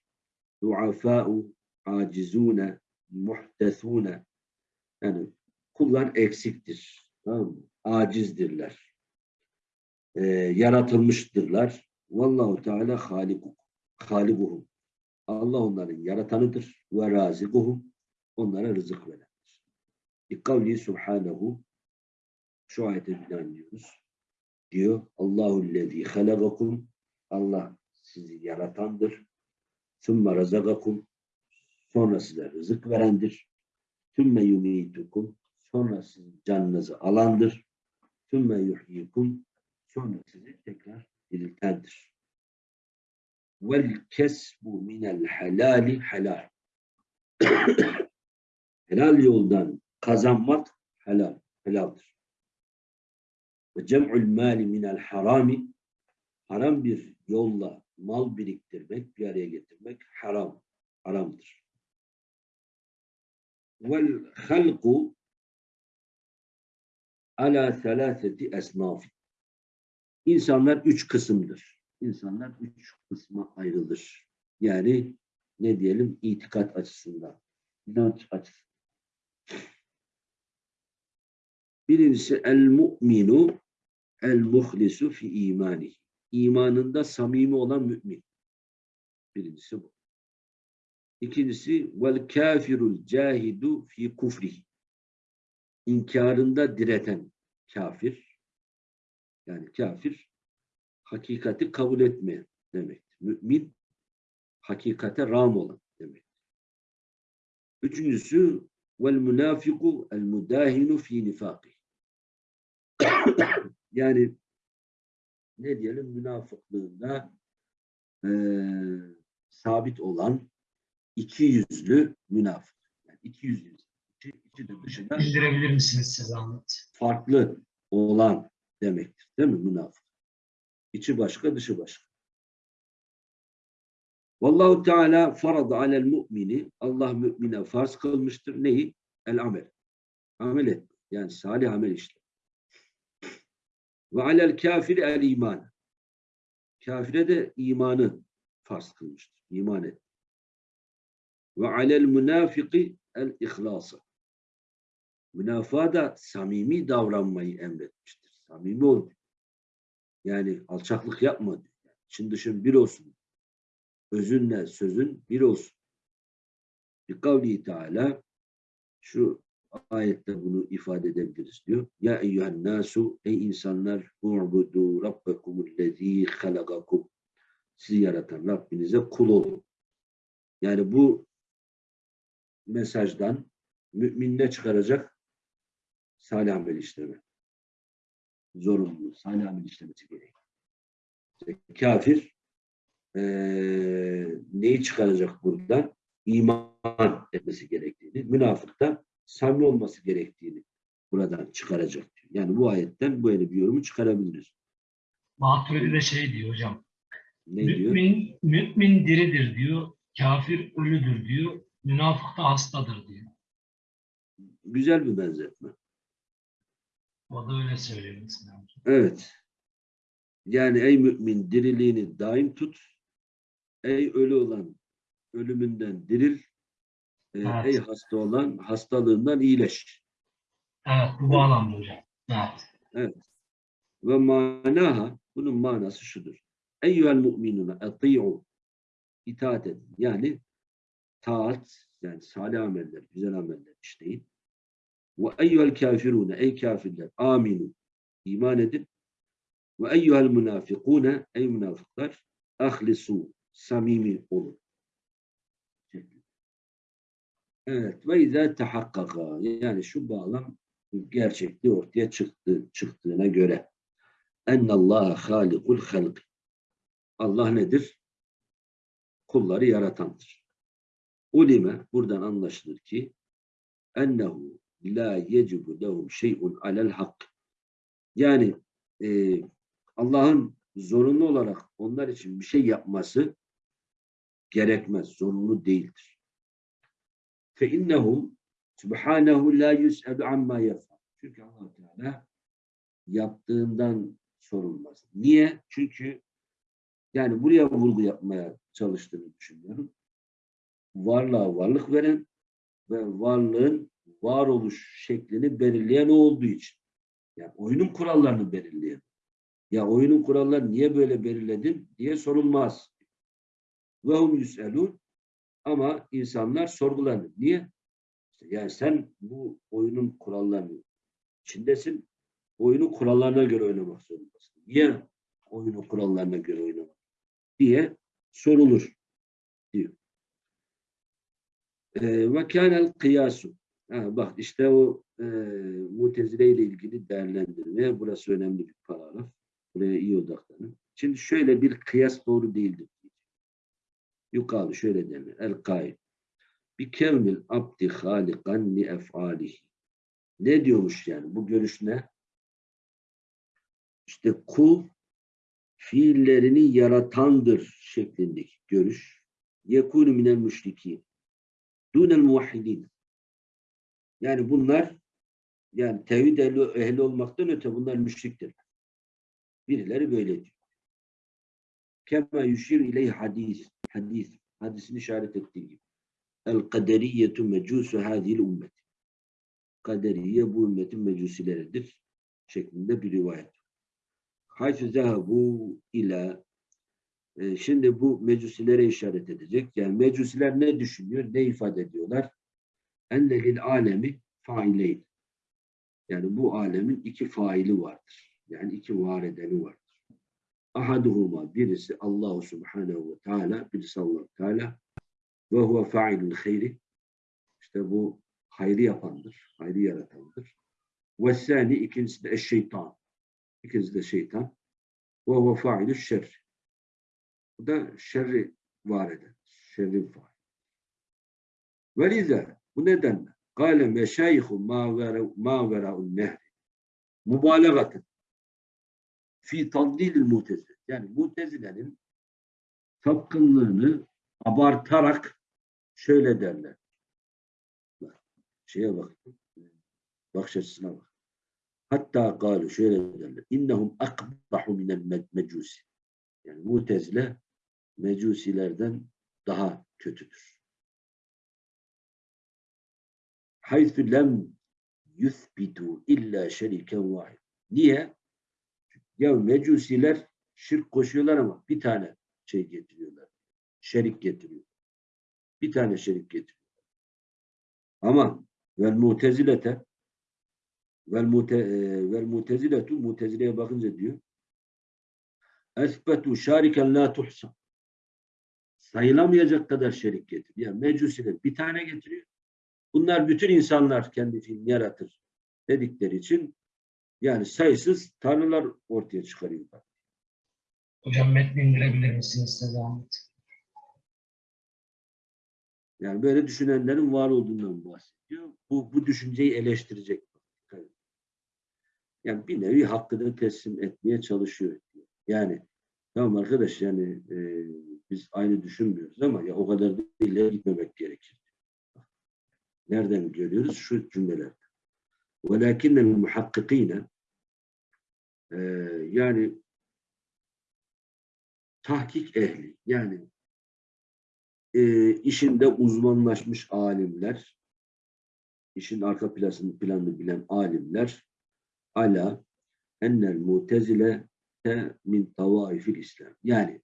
duafâ'u acizûne muhtesûne yani kullar eksiktir. Tamam mı? Acizdirler. Ee, yaratılmıştırlar. Vallahu Teala haliku, halikuhum. Allah onların yaratanıdır. Ve razikuhum. Onlara rızık verendir. İkavli subhanehu şu ayete binaen diyoruz. Diyor Allahu lezî halagakum Allah sizi yaratandır. Sümme razagakum sonra size rızık verendir. Sümme yumitukum sonra sizin canınızı alandır. Sümme yuhyikum sonra sizi tekrar diriltendir. Vel kesbu minel helali helal. [COUGHS] helal yoldan kazanmak helal, helaldir. Ve cem'ul mali minel harami haram bir yolla mal biriktirmek, bir araya getirmek haram, haramdır. Vel halku ala selaseti esnaf. İnsanlar üç kısımdır. İnsanlar üç kısma ayrılır. Yani ne diyelim itikat açısından, inanç açısından. Birincisi el mu'minu el muhlisu fi imani. İmanında samimi olan mümin. Birincisi bu. İkincisi vel kafirul cahidu fi kufrihi. İnkarında direten kafir. Yani kafir hakikati kabul etmeyen demektir. Mümin hakikate ram olan demek. Üçüncüsü vel münafiku el mudahinu fi nifaki. Yani ne diyelim münafıklığında eee sabit olan iki yüzlü münafık. Yani iki yüzlü. İçi, içi de dışı da Bildirebilir misiniz siz Ahmet? farklı olan demektir. Değil mi münafık? İçi başka, dışı başka. Vallahu Teala farada alel mu'mini Allah mümine farz kılmıştır. Neyi? El amel. Amel etme. Yani salih amel işte. Ve alel kafiri el iman. Kafire de imanı farz kılmıştır. İman et. Ve alel münafiki el ihlası. Münafığa da samimi davranmayı emretmiştir. Samimi ol. Yani alçaklık yapma. Yani dışın bir olsun. Özünle sözün bir olsun. Bir kavli Teala şu ayette bunu ifade edebiliriz diyor. Ya eyyühen nasu ey insanlar u'budu rabbekumullezî halagakum sizi yaratan Rabbinize kul olun. Yani bu mesajdan mümin ne çıkaracak? Salih amel işleme. Zorunlu. Salih amel işlemesi gerekiyor. İşte kafir eee, neyi çıkaracak buradan? İman etmesi gerektiğini, münafık da samimi olması gerektiğini buradan çıkaracak diyor. Yani bu ayetten böyle bir yorumu çıkarabiliriz. Maturidi de şey diyor hocam. Ne diyor? Mümin, mümin diridir diyor. Kafir ölüdür diyor. Münafık da hastadır diyor. Güzel bir benzetme. O da öyle söylüyor mesela. Evet. Yani ey mümin diriliğini daim tut. Ey ölü olan ölümünden diril. Ee, Evet. Ey hasta olan hastalığından iyileş. Evet bu bağlamda hocam. Evet. Ve manaha bunun manası şudur. Eyyühel mu'minuna eti'u itaat edin. Yani taat yani salih ameller, güzel ameller işleyin. Ve eyyühel kafirune ey kafirler aminu iman edin. Ve eyyühel münafikune ey münafıklar ahlisu samimi olun. Evet ve izâ tehakkaka yani şu bağlam gerçekliği ortaya çıktı, çıktığına göre ennallaha halikul halk Allah nedir? Kulları yaratandır. Ulime buradan anlaşılır ki ennehu la yecibu lehum şey'un alel hak. Yani e, Allah'ın zorunlu olarak onlar için bir şey yapması gerekmez, zorunlu değildir. Fe innehu subhanahu la yus'alu amma yaf'al. Çünkü Allah Teala yaptığından sorulmaz. Niye? Çünkü yani buraya vurgu yapmaya çalıştığını düşünüyorum. Varlığa varlık veren ve varlığın varoluş şeklini belirleyen olduğu için. Yani oyunun kurallarını belirleyen. Ya oyunun kurallarını niye böyle belirledin diye sorulmaz. Ve hum yüselun ama insanlar sorgulanır. Niye? İşte Yani sen bu oyunun kurallarını içindesin. Oyunun kurallarına göre oynamak zorundasın. Niye oyunun kurallarına göre oynamak? diye sorulur diyor. Ee, Ve kânel kıyasu. Bak işte o e, mutezile ile ilgili değerlendirme. Burası önemli bir paragraf. Buraya iyi odaklanın. Şimdi şöyle bir kıyas doğru değildir. Yukarı şöyle denir. El kaid. Bi kevnil abdi halikan li ef'alihi. Ne diyormuş yani? Bu görüş ne? İşte kul fiillerini yaratandır şeklindeki görüş. Yekûnü minel müşrikîn. Dûnel muvahhidîn. Yani bunlar yani tevhid ehli, ehli olmaktan öte bunlar müşriktir. Birileri böyle diyor. Kema yuşir ileyh hadis. Hadis. Hadisin işaret ettiği gibi. El kaderiyetu mecusu hadil ümmet. Kaderiye bu ümmetin mecusileridir. Şeklinde bir rivayet. Haythu zehebu ila e, şimdi bu mecusilere işaret edecek. Yani mecusiler ne düşünüyor? Ne ifade ediyorlar? Enne lil alemi faileyn. Yani bu alemin iki faili vardır. Yani iki var edeni vardır. Ahaduhuma birisi Allahu Subhanahu ve Teala, birisi Allah Teala ve huve failul hayri. İşte bu hayrı yapandır, hayrı yaratandır. Ve sani ikincisi de şeytan. İkincisi de şeytan. Ve huve failul şerri. Bu da şerri var eden, şerrin faili. Ve liza bu nedenle Kale meşayihu ma vera'un nehri. Mübalağatın fi tadlilil mutezile. Yani mutezilenin sapkınlığını abartarak şöyle derler. Bak, şeye bak. Bakış açısına bak. Hatta galu şöyle derler. İnnehum akbahu minel mecusi. Yani mutezile mecusilerden daha kötüdür. Haythu lem yuthbitu illa şeriken vahid. Niye? Ya mecusiler şirk koşuyorlar ama bir tane şey getiriyorlar. Şerik getiriyor. Bir tane şerik getiriyor. Ama vel mutezilete vel mute e, vel muteziletu mutezileye bakınca diyor esbetu şariken la tuhsa sayılamayacak kadar şerik getiriyor. Yani mecusiler bir tane getiriyor. Bunlar bütün insanlar kendi fiilini yaratır dedikleri için yani sayısız tanrılar ortaya çıkarıyorlar. Hocam metni indirebilir misiniz size zahmet? Yani böyle düşünenlerin var olduğundan bahsediyor. Bu, bu düşünceyi eleştirecek. Yani bir nevi hakkını teslim etmeye çalışıyor. Yani tamam arkadaş yani e, biz aynı düşünmüyoruz ama ya o kadar da ileri gitmemek gerekir. Nereden görüyoruz? Şu cümleler. وَلَكِنَّ الْمُحَقِّقِينَ e, yani tahkik ehli yani e, işinde uzmanlaşmış alimler işin arka planını, planını bilen alimler ala ennel mutezile min tavaifil İslam. Yani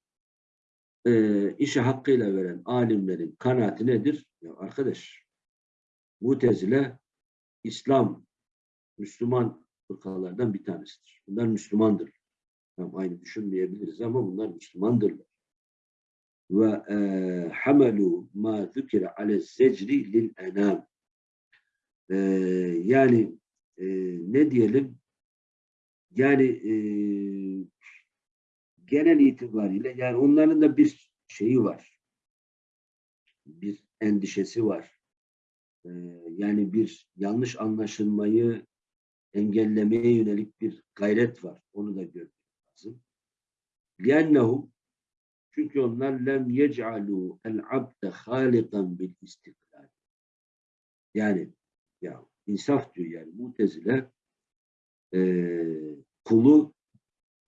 e, işi hakkıyla veren alimlerin kanaati nedir? Ya arkadaş mutezile İslam Müslüman fırkalardan bir tanesidir. Bunlar Müslümandır. Tam aynı düşünmeyebiliriz ama bunlar Müslümandırlar. Ve e, hamelu ma zükire ale secri lil enam. E, yani e, ne diyelim yani e, genel itibariyle yani onların da bir şeyi var. Bir endişesi var. E, yani bir yanlış anlaşılmayı engellemeye yönelik bir gayret var. Onu da görmek lazım. لِأَنَّهُ Çünkü onlar lem yec'alû el abde halikan bil istiklal. Yani ya insaf diyor yani mutezile eee kulu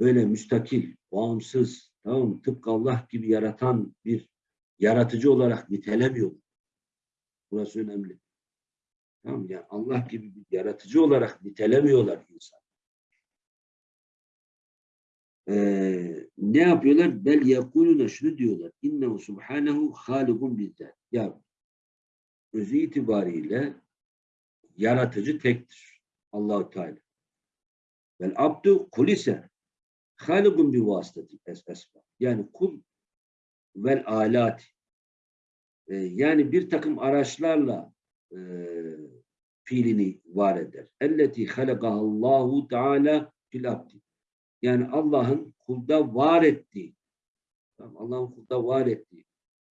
böyle müstakil, bağımsız, tamam mı? Tıpkı Allah gibi yaratan bir yaratıcı olarak nitelemiyor. Burası önemli. Tamam mı? Yani Allah gibi bir yaratıcı olarak nitelemiyorlar insan. Ee, ne yapıyorlar? Bel yekuluna şunu diyorlar. İnnehu subhanehu halikun bizzat. Ya özü itibariyle yaratıcı tektir. Allahu Teala. Vel abdu kul ise halikun bi vasıtati es esbab. Yani kul vel alat. Ee, yani bir takım araçlarla e, fiilini var eder. Elleti halakahallahu teala fil abdi. Yani Allah'ın kulda var ettiği, tamam, Allah'ın kulda var ettiği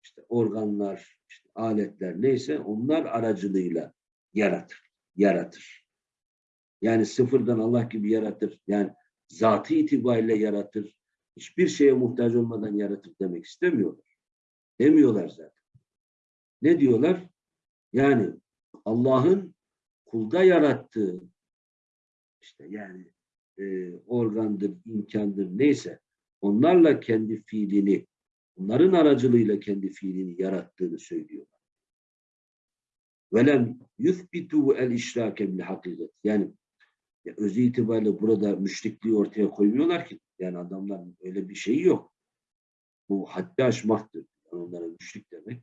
işte organlar, işte aletler neyse onlar aracılığıyla yaratır. Yaratır. Yani sıfırdan Allah gibi yaratır. Yani zatı itibariyle yaratır. Hiçbir şeye muhtaç olmadan yaratır demek istemiyorlar. Demiyorlar zaten. Ne diyorlar? Yani Allah'ın kulda yarattığı işte yani e, organdır, imkandır neyse onlarla kendi fiilini, onların aracılığıyla kendi fiilini yarattığını söylüyorlar. Velem yuthbitu el işrake bil hakikat. Yani ya özü itibariyle burada müşrikliği ortaya koymuyorlar ki. Yani adamların öyle bir şeyi yok. Bu haddi aşmaktır. Yani onlara müşrik demek.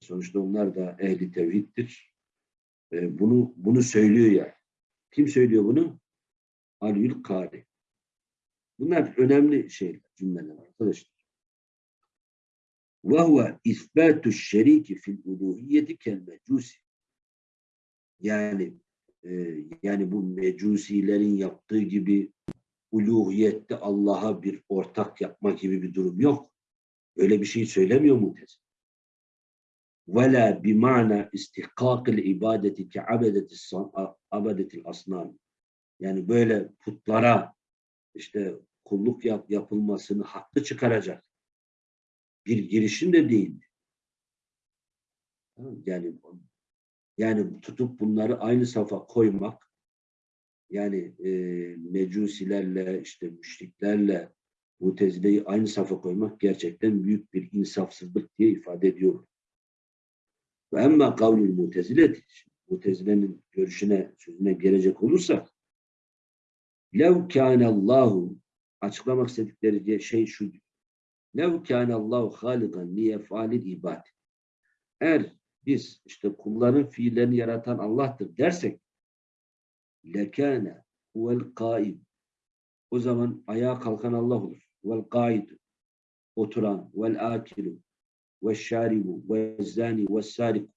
Sonuçta onlar da ehli tevhiddir. E, bunu bunu söylüyor yani. Kim söylüyor bunu? Alül Kari. Bunlar önemli şeyler, cümleler arkadaşlar. Huve isbatu şeriki fil kel mecusi. Yani e, yani bu mecusilerin yaptığı gibi uluhiyette Allah'a bir ortak yapma gibi bir durum yok. Öyle bir şey söylemiyor Mutez. وَلَا بِمَعْنَى اِسْتِحْقَاقِ الْاِبَادَةِ كَعَبَدَةِ الْاَصْنَامِ Yani böyle putlara işte kulluk yap, yapılmasını haklı çıkaracak bir girişim de değildi. Tamam, Yani yani tutup bunları aynı safa koymak yani e, mecusilerle işte müşriklerle mutezileyi aynı safa koymak gerçekten büyük bir insafsızlık diye ifade ediyor. Ve emma kavlül mutezileti mutezilenin görüşüne sözüne gelecek olursak lev kânallahu açıklamak istedikleri şey şu lev kânallahu halikan liyefalil ibad eğer biz işte kulların fiillerini yaratan Allah'tır dersek lekâne huvel kaim o zaman ayağa kalkan Allah olur. Vel kaidu oturan vel akilu ve şaribu ve zani ve sarik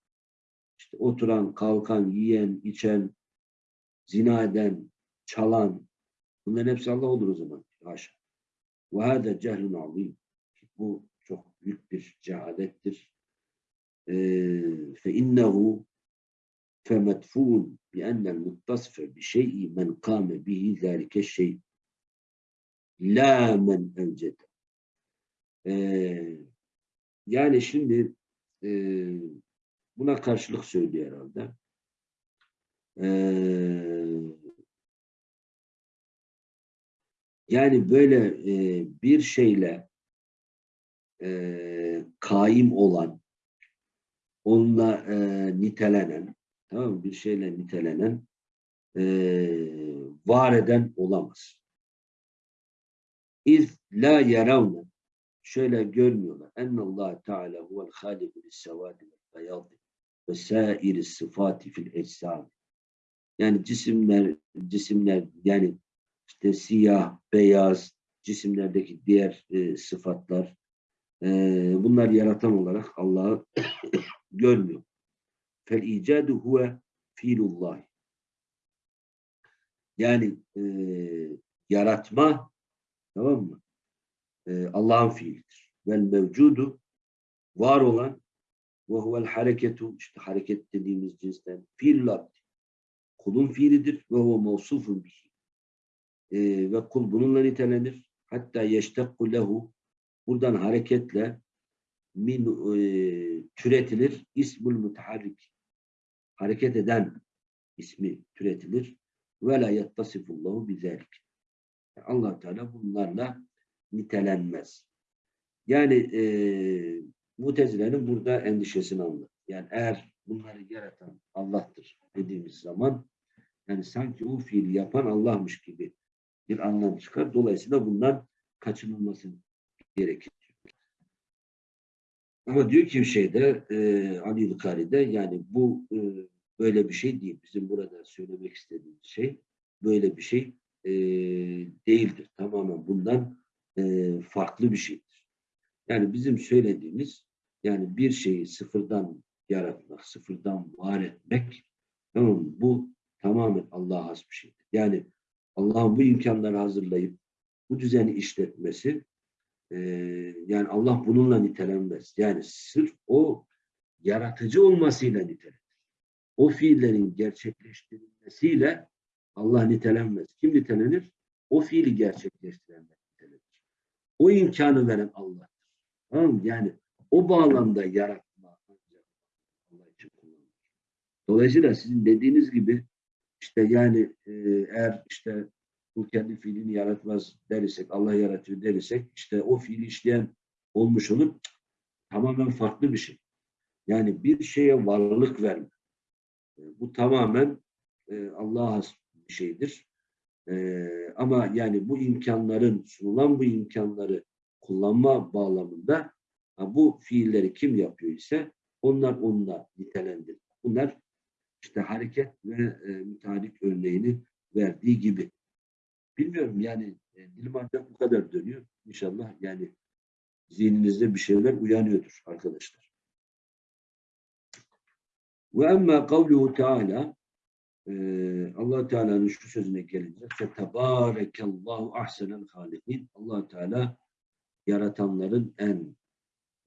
işte oturan, kalkan, yiyen, içen, zina eden, çalan bunların hepsi Allah olur o zaman. Haşa. Ve hâde cehlun azîm. Bu çok büyük bir cehalettir. Fe innehu fe medfûn bi ennel muttasfe bi şey'i men kâme bihi zâlike şey. La men evcede. Yani şimdi e, buna karşılık söylüyor herhalde. Ee, yani böyle e, bir şeyle e, kaim olan, onunla e, nitelenen, tamam mı? Bir şeyle nitelenen, e, var eden olamaz. İz la yaravne şöyle görmüyorlar. Ennallahu Teala huvel haliku lis-sevadi vel-beyadi ve sairi sıfati fil ecsam. Yani cisimler cisimler yani işte siyah, beyaz cisimlerdeki diğer e, sıfatlar e, bunlar yaratan olarak Allah'ı [COUGHS] görmüyor. Fel icadu huve fiilullah. Yani e, yaratma Tamam mı? Ee, Allah'ın fiilidir. Vel mevcudu var olan ve huvel hareketu işte hareket dediğimiz cinsten fiil. Kulun fiilidir ve huve mevsufun bihi. Ee, ve kul bununla nitelenir. Hatta yeştekku lehu buradan hareketle min e, türetilir ismul mutaharrik. hareket eden ismi türetilir. Ve la yettasifullahu bizelik. allah Teala bunlarla nitelenmez. Yani e, Mutezile'nin burada endişesini anlar. Yani eğer bunları yaratan Allah'tır dediğimiz zaman yani sanki o fiili yapan Allah'mış gibi bir anlam çıkar. Dolayısıyla bundan kaçınılması gerekir. Ama diyor ki şeyde e, Ali Lukari'de yani bu e, böyle bir şey değil. Bizim burada söylemek istediğimiz şey böyle bir şey e, değildir. Tamamen bundan e, farklı bir şeydir. Yani bizim söylediğimiz yani bir şeyi sıfırdan yaratmak, sıfırdan var etmek tamam mı? bu tamamen Allah'a has bir şeydir. Yani Allah'ın bu imkanları hazırlayıp bu düzeni işletmesi e, yani Allah bununla nitelenmez. Yani sırf o yaratıcı olmasıyla nitelenir. O fiillerin gerçekleştirilmesiyle Allah nitelenmez. Kim nitelenir? O fiili gerçekleştirenler. O imkanı veren Allah. Tamam mı? Yani o bağlamda yaratma Allah için kullanılır. Dolayısıyla sizin dediğiniz gibi işte yani e, eğer işte bu kendi fiilini yaratmaz dersek, Allah yaratıyor dersek işte o fiili işleyen olmuş olur. Tamamen farklı bir şey. Yani bir şeye varlık verme. E, Bu tamamen e, Allah'a bir şeydir. E, ama yani bu imkanların, sunulan bu imkanları kullanma bağlamında ha, bu fiilleri kim yapıyor ise onlar onunla nitelendir. Bunlar işte hareket ve e, müteahhit örneğini verdiği gibi. Bilmiyorum yani e, dilim ancak bu kadar dönüyor. İnşallah yani zihninizde bir şeyler uyanıyordur arkadaşlar. Ve emmâ kavluhu teâlâ allah Teala'nın şu sözüne gelince فَتَبَارَكَ ahsenel halikin allah Teala yaratanların en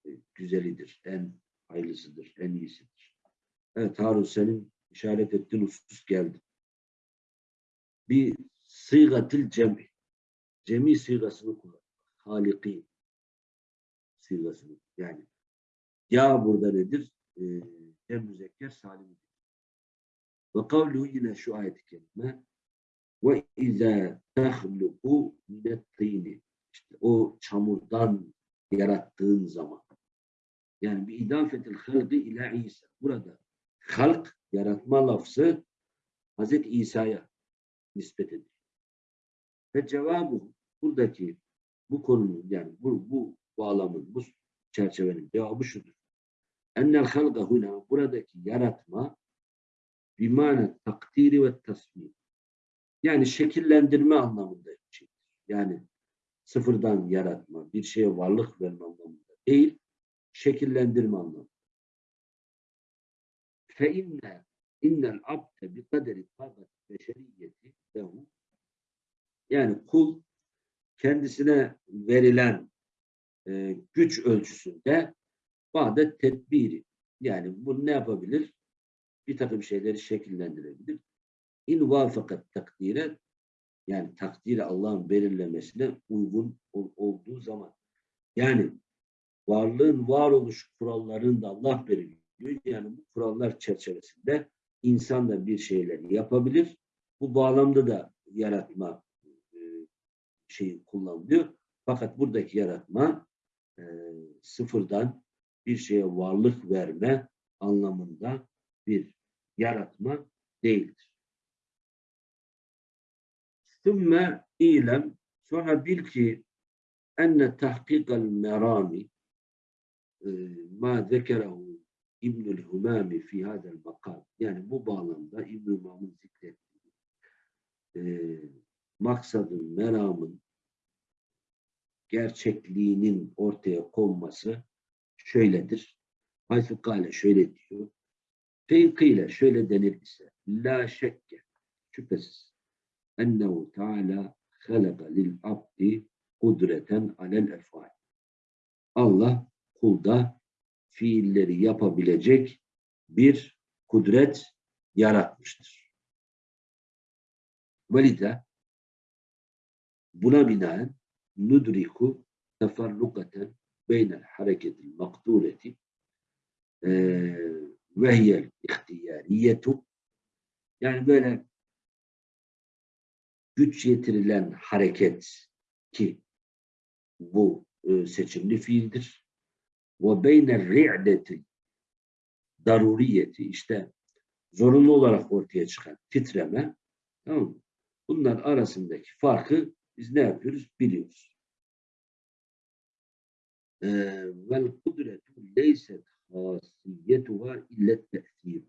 e, güzelidir, en hayırlısıdır, en iyisidir. Evet Harun senin işaret ettiğin husus geldi. Bir sıygatil cemi. Cemi sıygasını kullan. Haliki sıygasını. Yani ya burada nedir? Ee, cem müzekker salim. Ve kavluhu yine şu ayet-i kerime ve izâ tehluku minettîni işte o çamurdan yarattığın zaman yani bir idafetil halgı ila İsa. Burada halk, yaratma lafzı Hazreti İsa'ya nispet edilir. Ve cevabı buradaki bu konunun yani bu, bu bağlamın, bu çerçevenin cevabı şudur. Ennel halga huna buradaki yaratma bimane takdiri ve tasmim. Yani şekillendirme anlamında bir şeydir. Yani sıfırdan yaratma, bir şeye varlık verme anlamında değil, şekillendirme anlamında. Fe inne innel abde bi kaderi takat beşeriyeti lehu yani kul kendisine verilen e, güç ölçüsünde bazı tedbiri yani bu ne yapabilir? Bir takım şeyleri şekillendirebilir. İn vafakat takdire yani takdiri Allah'ın belirlemesine uygun ol, olduğu zaman yani varlığın varoluş kurallarını da Allah belirliyor. Yani bu kurallar çerçevesinde insan da bir şeyler yapabilir. Bu bağlamda da yaratma e, şeyi kullanılıyor. Fakat buradaki yaratma e, sıfırdan bir şeye varlık verme anlamında bir yaratma değildir. Sümme ilem sonra bil ki enne tahkikal merami e, ma zekerehu İbnül Humami fi hadel makam. Yani bu bağlamda İbnül Humam'ın zikrettiği e, maksadın, meramın gerçekliğinin ortaya konması şöyledir. Hayfı Kale şöyle diyor. Feykıyle şöyle denir ise la şekke şüphesiz ennehu teala halaka lil abdi kudreten alel efal. Allah kulda fiilleri yapabilecek bir kudret yaratmıştır. Velide buna binaen nudriku teferrukaten beynel hareketil makdureti ve hiyel ihtiyariyetu yani böyle güç yetirilen hareket ki bu e, seçimli fiildir. Ve beyne ri'deti daruriyeti işte zorunlu olarak ortaya çıkan titreme tamam mı? Bunlar arasındaki farkı biz ne yapıyoruz? Biliyoruz. Vel kudretu leyset hasiyetuha illet te'sir.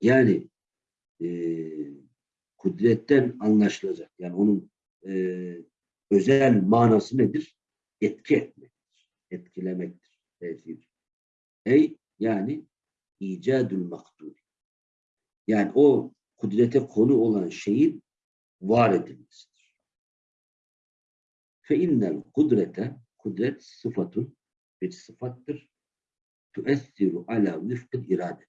Yani e, kudretten anlaşılacak. Yani onun e, özel manası nedir? Etki etmektir. Etkilemektir. Tesir. Ey yani icadül maktul. Yani o kudrete konu olan şeyin var edilmesidir. Fe innel kudrete kudret sıfatun bir sıfattır. Tuessiru ala vifkil iradet.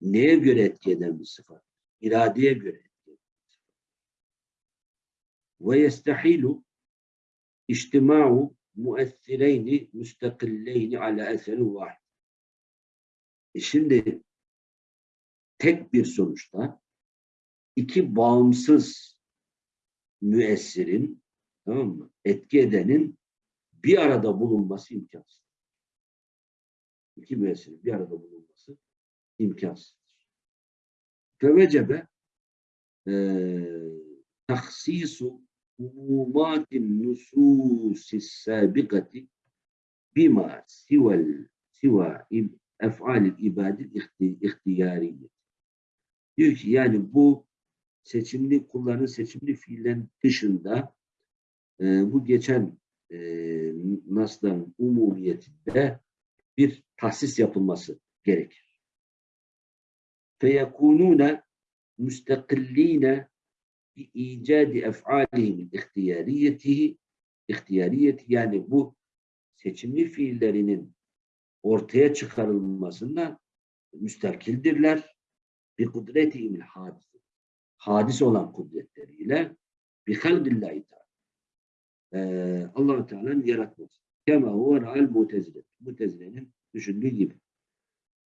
Neye göre etki eden bir sıfat? İradeye göre etki eden bir sıfat. Ve yestehilu içtima'u muessireyni müstakilleyni ala eserin vahid. E şimdi tek bir sonuçta iki bağımsız müessirin tamam mı? etki edenin bir arada bulunması imkansız. İki müessirin bir arada bulunması imkansızdır. Fevecebe tahsisu umumatin nususis sabikati bima sivel siva ef'alil ibadil ihtiyariyye. Diyor ki yani bu seçimli kulların seçimli fiillerin dışında e, bu geçen e, nasların umumiyetinde bir tahsis yapılması gerekir. فَيَكُونُونَ müstakillîne bi icadi ef'alihim ihtiyariyetihi ihtiyariyeti yani bu seçimli fiillerinin ortaya çıkarılmasında müstakildirler. Bir kudretihimil hadis. Hadis olan kudretleriyle bir halbillahi teala. Ee, allah Teala'nın yaratması. Kema huve ra'al mutezile. Mutezile'nin düşündüğü gibi.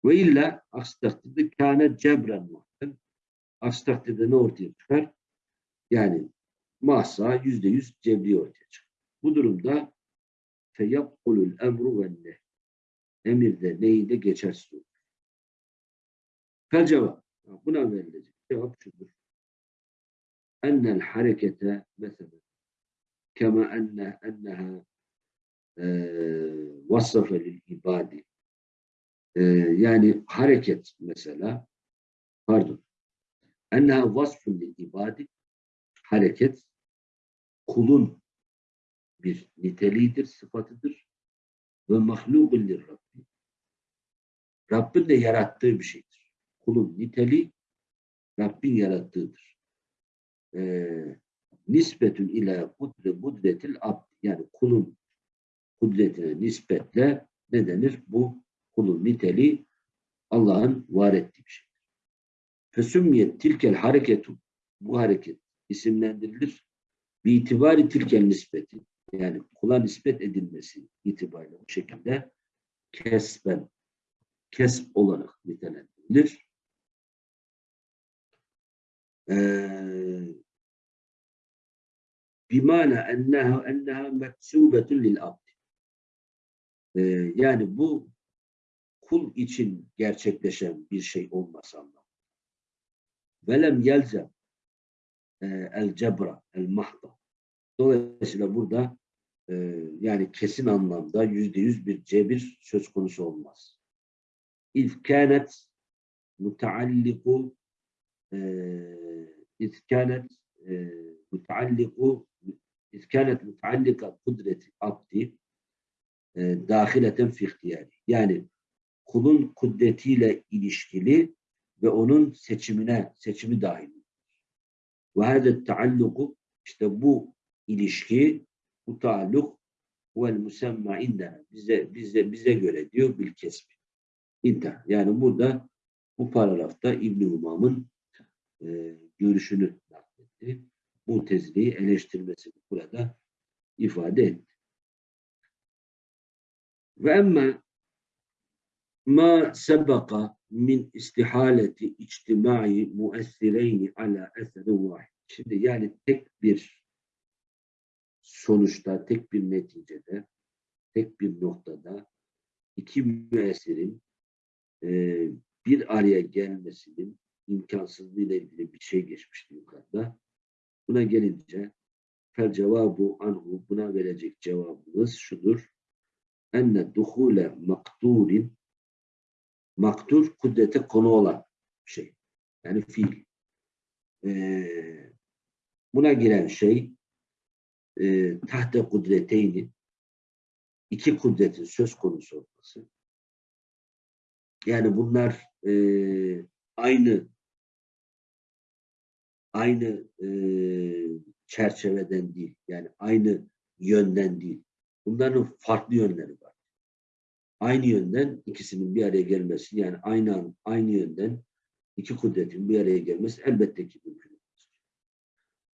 Ve illa aksi takdirde kâne cebren muhtem. Aksi takdirde ne ortaya çıkar? Yani mahsa yüzde yüz cebri ortaya çıkar. Bu durumda feyabkulul emru ve nehy. Emirde neyinde geçersiz olur. Fel cevap. Buna verilecek cevap şudur. Ennel harekete mesela kema enne enneha vasafe lil ibadi yani hareket mesela pardon enneha vasfun lil ibadi hareket kulun bir niteliğidir, sıfatıdır ve mahlubun lir Rabbi. Rabbin de yarattığı bir şeydir. Kulun niteliği Rabbin yarattığıdır. Ee, nispetün ila kudre kudretil abd yani kulun kudretine nispetle ne denir? Bu kulun niteliği Allah'ın var ettiği bir şey. Fesümmiyet tilkel hareketu bu hareket isimlendirilir. Bir itibari tilkel nispeti yani kula nispet edilmesi itibariyle bu şekilde kesben kesp olarak nitelendirilir. Ee, bimana enneha enneha meksubetun lil abd. Ee, yani bu kul için gerçekleşen bir şey olmasa anlamında. Velem yelzem e, el cebra el mahda. Dolayısıyla burada e, yani kesin anlamda yüzde yüz bir cebir söz konusu olmaz. İz kânet mutaalliku iz kânet mutaalliku iz kânet mutaallika kudreti abdi dahileten fi ihtiyari. Yani kulun kudretiyle ilişkili ve onun seçimine, seçimi dahil. Ve hâzet taalluku işte bu ilişki, bu taalluk vel musemma indena bize bize bize göre diyor bil kesbi. İntihar. Yani burada bu paragrafta İbn Umam'ın e, görüşünü nakletti. Bu tezliği eleştirmesini burada ifade etti. Ve emme ma sebeqa min istihaleti içtimai muessireyni ala eserin vahid. Şimdi yani tek bir sonuçta, tek bir neticede, tek bir noktada iki müessirin e, bir araya gelmesinin imkansızlığı ile ilgili bir şey geçmişti yukarıda. Buna gelince fel cevabu anhu buna verecek cevabımız şudur. Enne duhule makturin maktur kudrete konu olan şey. Yani fiil. Ee, buna giren şey e, tahte kudreteyni iki kudretin söz konusu olması. Yani bunlar e, aynı aynı e, çerçeveden değil. Yani aynı yönden değil. Bunların farklı yönleri var. Aynı yönden ikisinin bir araya gelmesi yani aynı an, aynı yönden iki kudretin bir araya gelmesi elbette ki mümkün.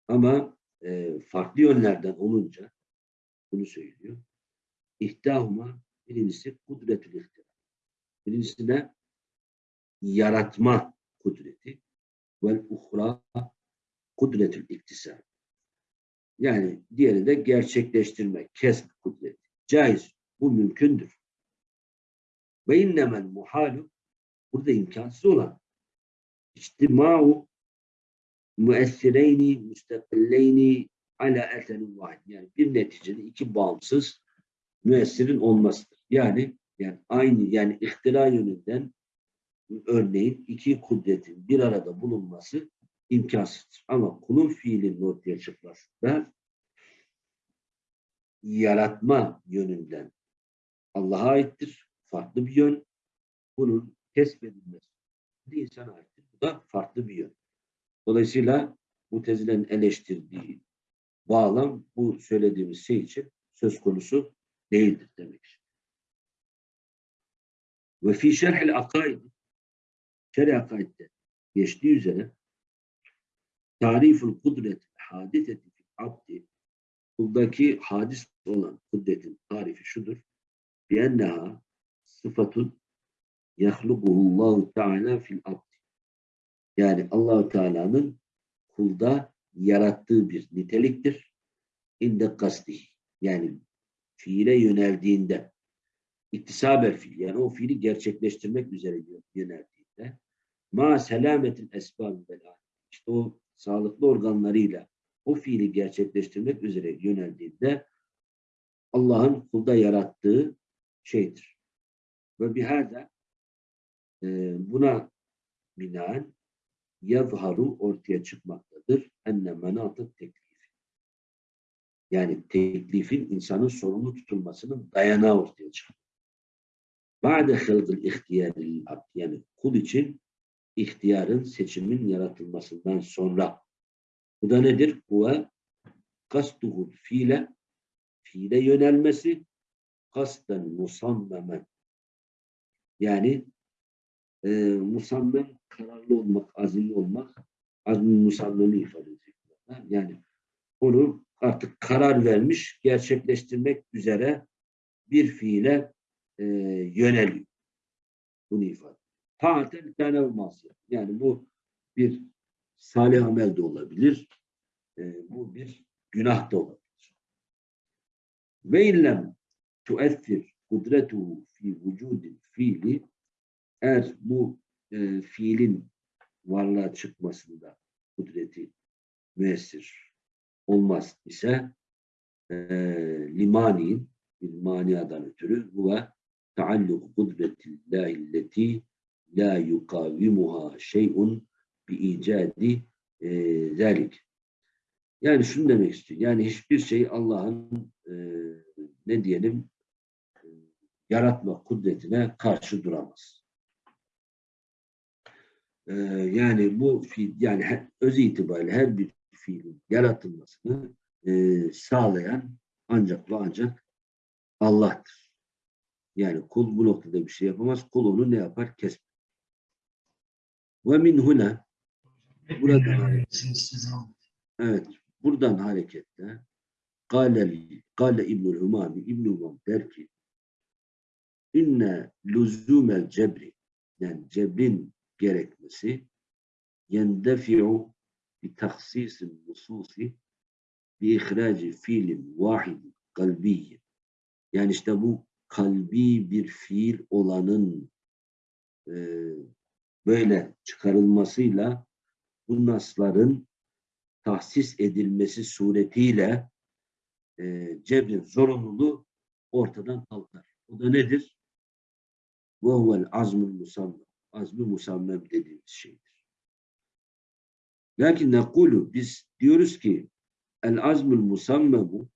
Ama e, farklı yönlerden olunca bunu söylüyor. İhtahuma birincisi kudretül ihtira. Birincisi ne? Yaratma kudreti. Vel uhra kudretül iktisar. Yani diğeri de gerçekleştirme, kesb kudreti. Caiz. Bu mümkündür. Ve innemel muhalu burada imkansız olan içtimau müessireyni müstakilleyni ala eserin vahid. Yani bir neticede iki bağımsız müessirin olmasıdır. Yani yani aynı yani ihtira yönünden örneğin iki kudretin bir arada bulunması imkansızdır. Ama kulun fiilinin ortaya çıkması da yaratma yönünden Allah'a aittir. Farklı bir yön. Bunun kesbedilmesi insana aittir. Bu da farklı bir yön. Dolayısıyla Mutezile'nin eleştirdiği bağlam bu söylediğimiz şey için söz konusu değildir demek. Ve fi şerhil akaid şerh akaidde geçtiği üzere tariful kudret hadiseti fil abdi kuldaki hadis olan kudretin tarifi şudur. Bi enneha sıfatun yahlubuhullahu teala fil abdi. Yani Allahu Teala'nın kulda yarattığı bir niteliktir. İnde kasti. Yani fiile yöneldiğinde iktisaber fiil yani o fiili gerçekleştirmek üzere yöneldiğinde ma selametin esbab bela işte o sağlıklı organlarıyla o fiili gerçekleştirmek üzere yöneldiğinde Allah'ın kulda yarattığı şeydir. Ve bihada e, buna binaen yazharu ortaya çıkmaktadır. Enne menatı teklif. Yani teklifin insanın sorumlu tutulmasının dayanağı ortaya çıkıyor. Ba'de hılgıl ihtiyaril abd yani kul için ihtiyarın, seçimin yaratılmasından sonra. Bu da nedir? Huve kastuhul fiile fiile yönelmesi kasten musammemen yani e, musammem kararlı olmak, azimli olmak azmin musammemi ifade ediyor. Yani onu artık karar vermiş, gerçekleştirmek üzere bir fiile e, yöneliyor. Bunu ifade. Taaten tane masiyet. Yani bu bir salih amel de olabilir. E, bu bir günah da olabilir. Ve illem tueffir kudretuhu fi vücudil fiili eğer bu e, fiilin varlığa çıkmasında kudreti müessir olmaz ise e, limani'in bir maniadan ötürü bu ve taalluk kudretillahi la yukavimuha şey'un bi icadi e, zalik. Yani şunu demek istiyor. Yani hiçbir şey Allah'ın e, ne diyelim e, yaratma kudretine karşı duramaz. E, yani bu fiil yani her, öz itibariyle her bir fiilin yaratılmasını e, sağlayan ancak ve ancak Allah'tır. Yani kul bu noktada bir şey yapamaz. Kul onu ne yapar? Kes. Ve min huna Burada- Evet. Buradan hareketle Gale, Gale İbnül Umami İbnül Umam der ki inne lüzumel cebri yani cebrin gerekmesi yendefi'u bi taksisin nususi bi ihraci fiilin vahidin kalbiyyin. Yani işte bu kalbi bir fiil olanın e, böyle çıkarılmasıyla bu nasların tahsis edilmesi suretiyle e, cebrin zorunluluğu ortadan kalkar. O da nedir? Vehvel azmül musammem. Azmi musammem dediğimiz şeydir. Lakin nekulu biz diyoruz ki el azmül musammemu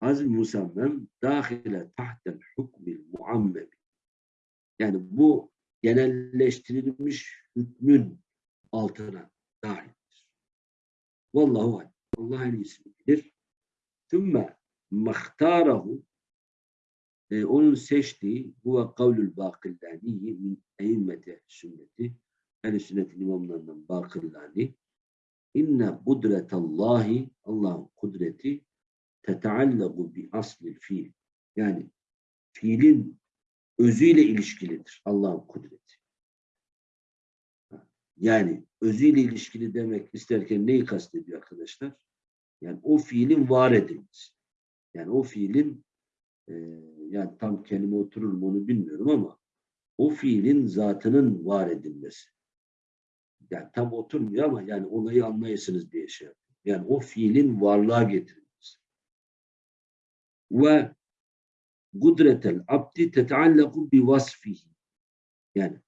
azm musammem dahile tahtel hukmil muammemi. Yani bu genelleştirilmiş hükmün altına dahildir. Vallahu alem. Allah en iyisini bilir. Tümme mahtarahu e, onun seçtiği huve kavlül bakillaniyi min eimmeti sünneti ehl sünnetin imamlarından bakillani inne kudretallahi Allah'ın kudreti teteallagu bi aslil fiil yani fiilin özüyle ilişkilidir Allah'ın kudreti. Yani özüyle ilişkili demek isterken neyi kastediyor arkadaşlar? Yani o fiilin var edilmesi. Yani o fiilin e, yani tam kelime oturur mu onu bilmiyorum ama o fiilin zatının var edilmesi. Yani tam oturmuyor ama yani olayı anlayasınız diye şey yapıyorum. Yani o fiilin varlığa getirilmesi. Ve gudretel abdi tetaallaku bi vasfihi. Yani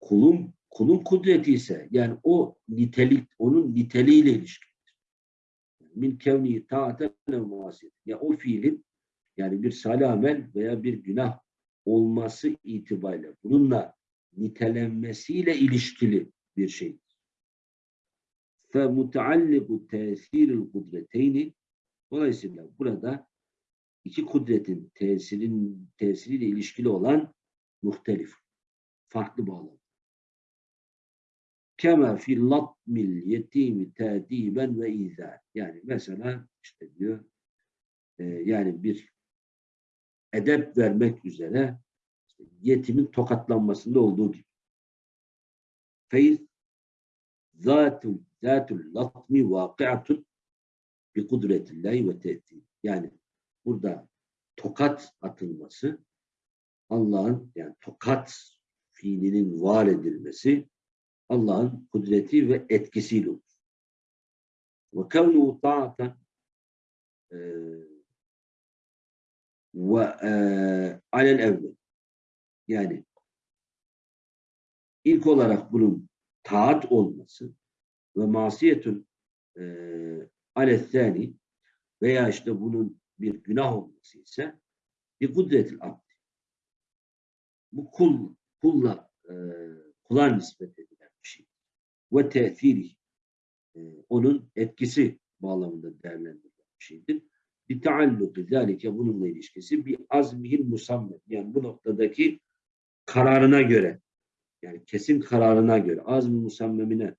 kulun kulun kudreti ise yani o nitelik onun niteliğiyle ilişkilidir. Min kevni taaten muasir. Yani o fiilin yani bir salih amel veya bir günah olması itibariyle bununla nitelenmesiyle ilişkili bir şey. Fe mutealliku tesiril kudreteyni Dolayısıyla burada iki kudretin tesirin tesiriyle ilişkili olan muhtelif, farklı bağlam. Kema fi latmil yetimi tadiben ve izâ. Yani mesela işte diyor e, yani bir edep vermek üzere yetimin tokatlanmasında olduğu gibi. Feyz zatul zatul latmi vakiatun bi kudretillahi ve tehdid. Yani burada tokat atılması Allah'ın yani tokat fiilinin var edilmesi Allah'ın kudreti ve etkisiyle olur. Ve kevnu ta'aten ve alel evvel yani ilk olarak bunun taat olması ve masiyetün e, alethani veya işte bunun bir günah olması ise bir kudretil abdi. Bu kul, kulla e, kula nispet edilen bir şey. Ve tesiri e, onun etkisi bağlamında değerlendirilen bir şeydir. Bir taalluku zalike bununla ilişkisi bir azmihil musammet. Yani bu noktadaki kararına göre yani kesin kararına göre azmi musammemine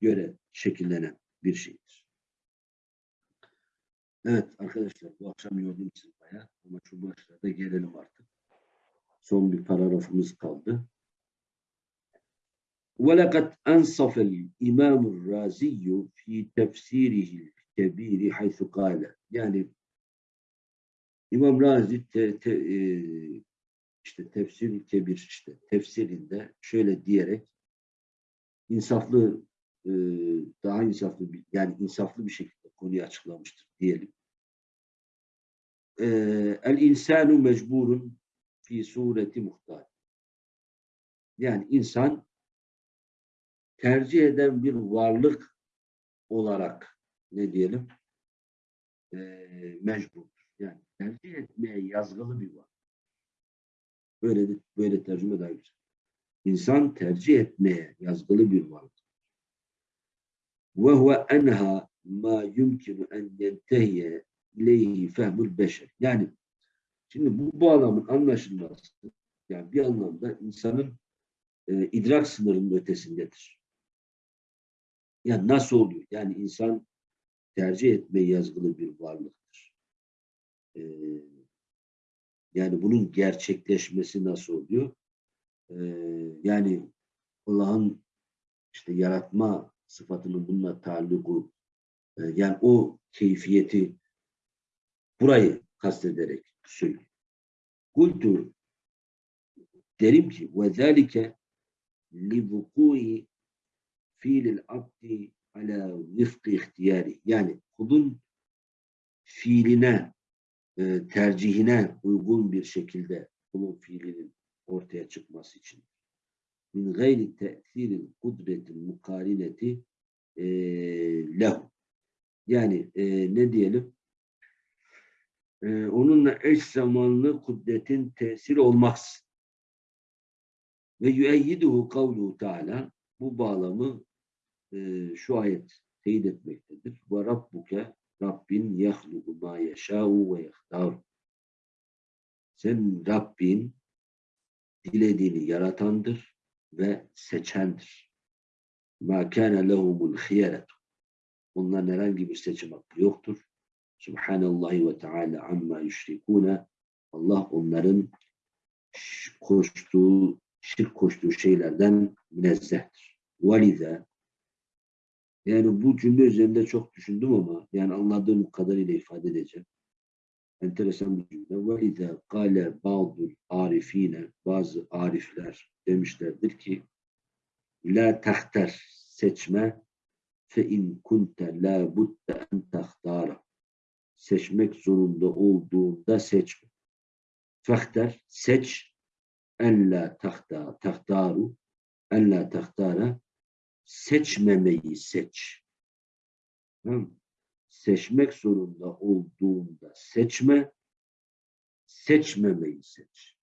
göre şekillenen bir şeydir. Evet arkadaşlar bu akşam yordum sizi bayağı ama şu başlarda gelelim artık. Son bir paragrafımız kaldı. وَلَقَدْ أَنْصَفَ الْاِمَامُ الرَّازِيُّ ف۪ي تَفْسِيرِهِ الْكَب۪يرِ حَيْثُ قَالَ Yani İmam Razi te, te, e, işte tefsir kebir işte tefsirinde şöyle diyerek insaflı e, daha insaflı bir, yani insaflı bir şekilde konuyu açıklamıştır diyelim. E, El insanu mecburun fi sureti muhtar. Yani insan tercih eden bir varlık olarak ne diyelim e, mecburdur. Yani tercih etmeye yazgılı bir varlık. Böyle böyle tercüme daha güzel. İnsan tercih etmeye yazgılı bir varlık. Ve huve enha ma yumkinu en yentehiye ileyhi fehmul beşer. Yani şimdi bu bağlamın anlaşılması yani bir anlamda insanın e, idrak sınırının ötesindedir. Yani nasıl oluyor? Yani insan tercih etmeye yazgılı bir varlıktır. E, Yani bunun gerçekleşmesi nasıl oluyor? Ee, yani Allah'ın işte yaratma sıfatının bununla taalluku e, yani o keyfiyeti burayı kastederek söylüyor. Kultu derim ki ve zâlike li vukûi fiilil abdi ala vifkı ihtiyari yani kulun fiiline e, tercihine uygun bir şekilde kulun fiilinin ortaya çıkması için. Min gayri te'thiril kudretil mukarineti e, lehu yani e, ne diyelim e, onunla eş zamanlı kudretin tesir olmaz. Ve yüeyyiduhu kavluhu teala bu bağlamı e, şu ayet teyit etmektedir. Ve rabbuke Rabbin yahluku ma yeşâ'u ve yehtar. Sen Rabbin dilediğini yaratandır ve seçendir. Ma kâne lehumul hiyeretu. Onların herhangi bir seçim hakkı yoktur. Subhanallahi ve Teala amma yüşrikûne. Allah onların koştuğu, şirk koştuğu şeylerden münezzehtir. Valize yani bu cümle üzerinde çok düşündüm ama yani anladığım kadarıyla ifade edeceğim. Enteresan bir cümle. Valize kale ba'dul arifine bazı arifler demişlerdir ki la tahter seçme fe in kunte la budde en tahtara seçmek zorunda olduğunda seçme. Fehter seç en la tahta tahtaru en la tahtara seçmemeyi seç. Tamam? Seçmek zorunda olduğunda seçme, seçmemeyi seç.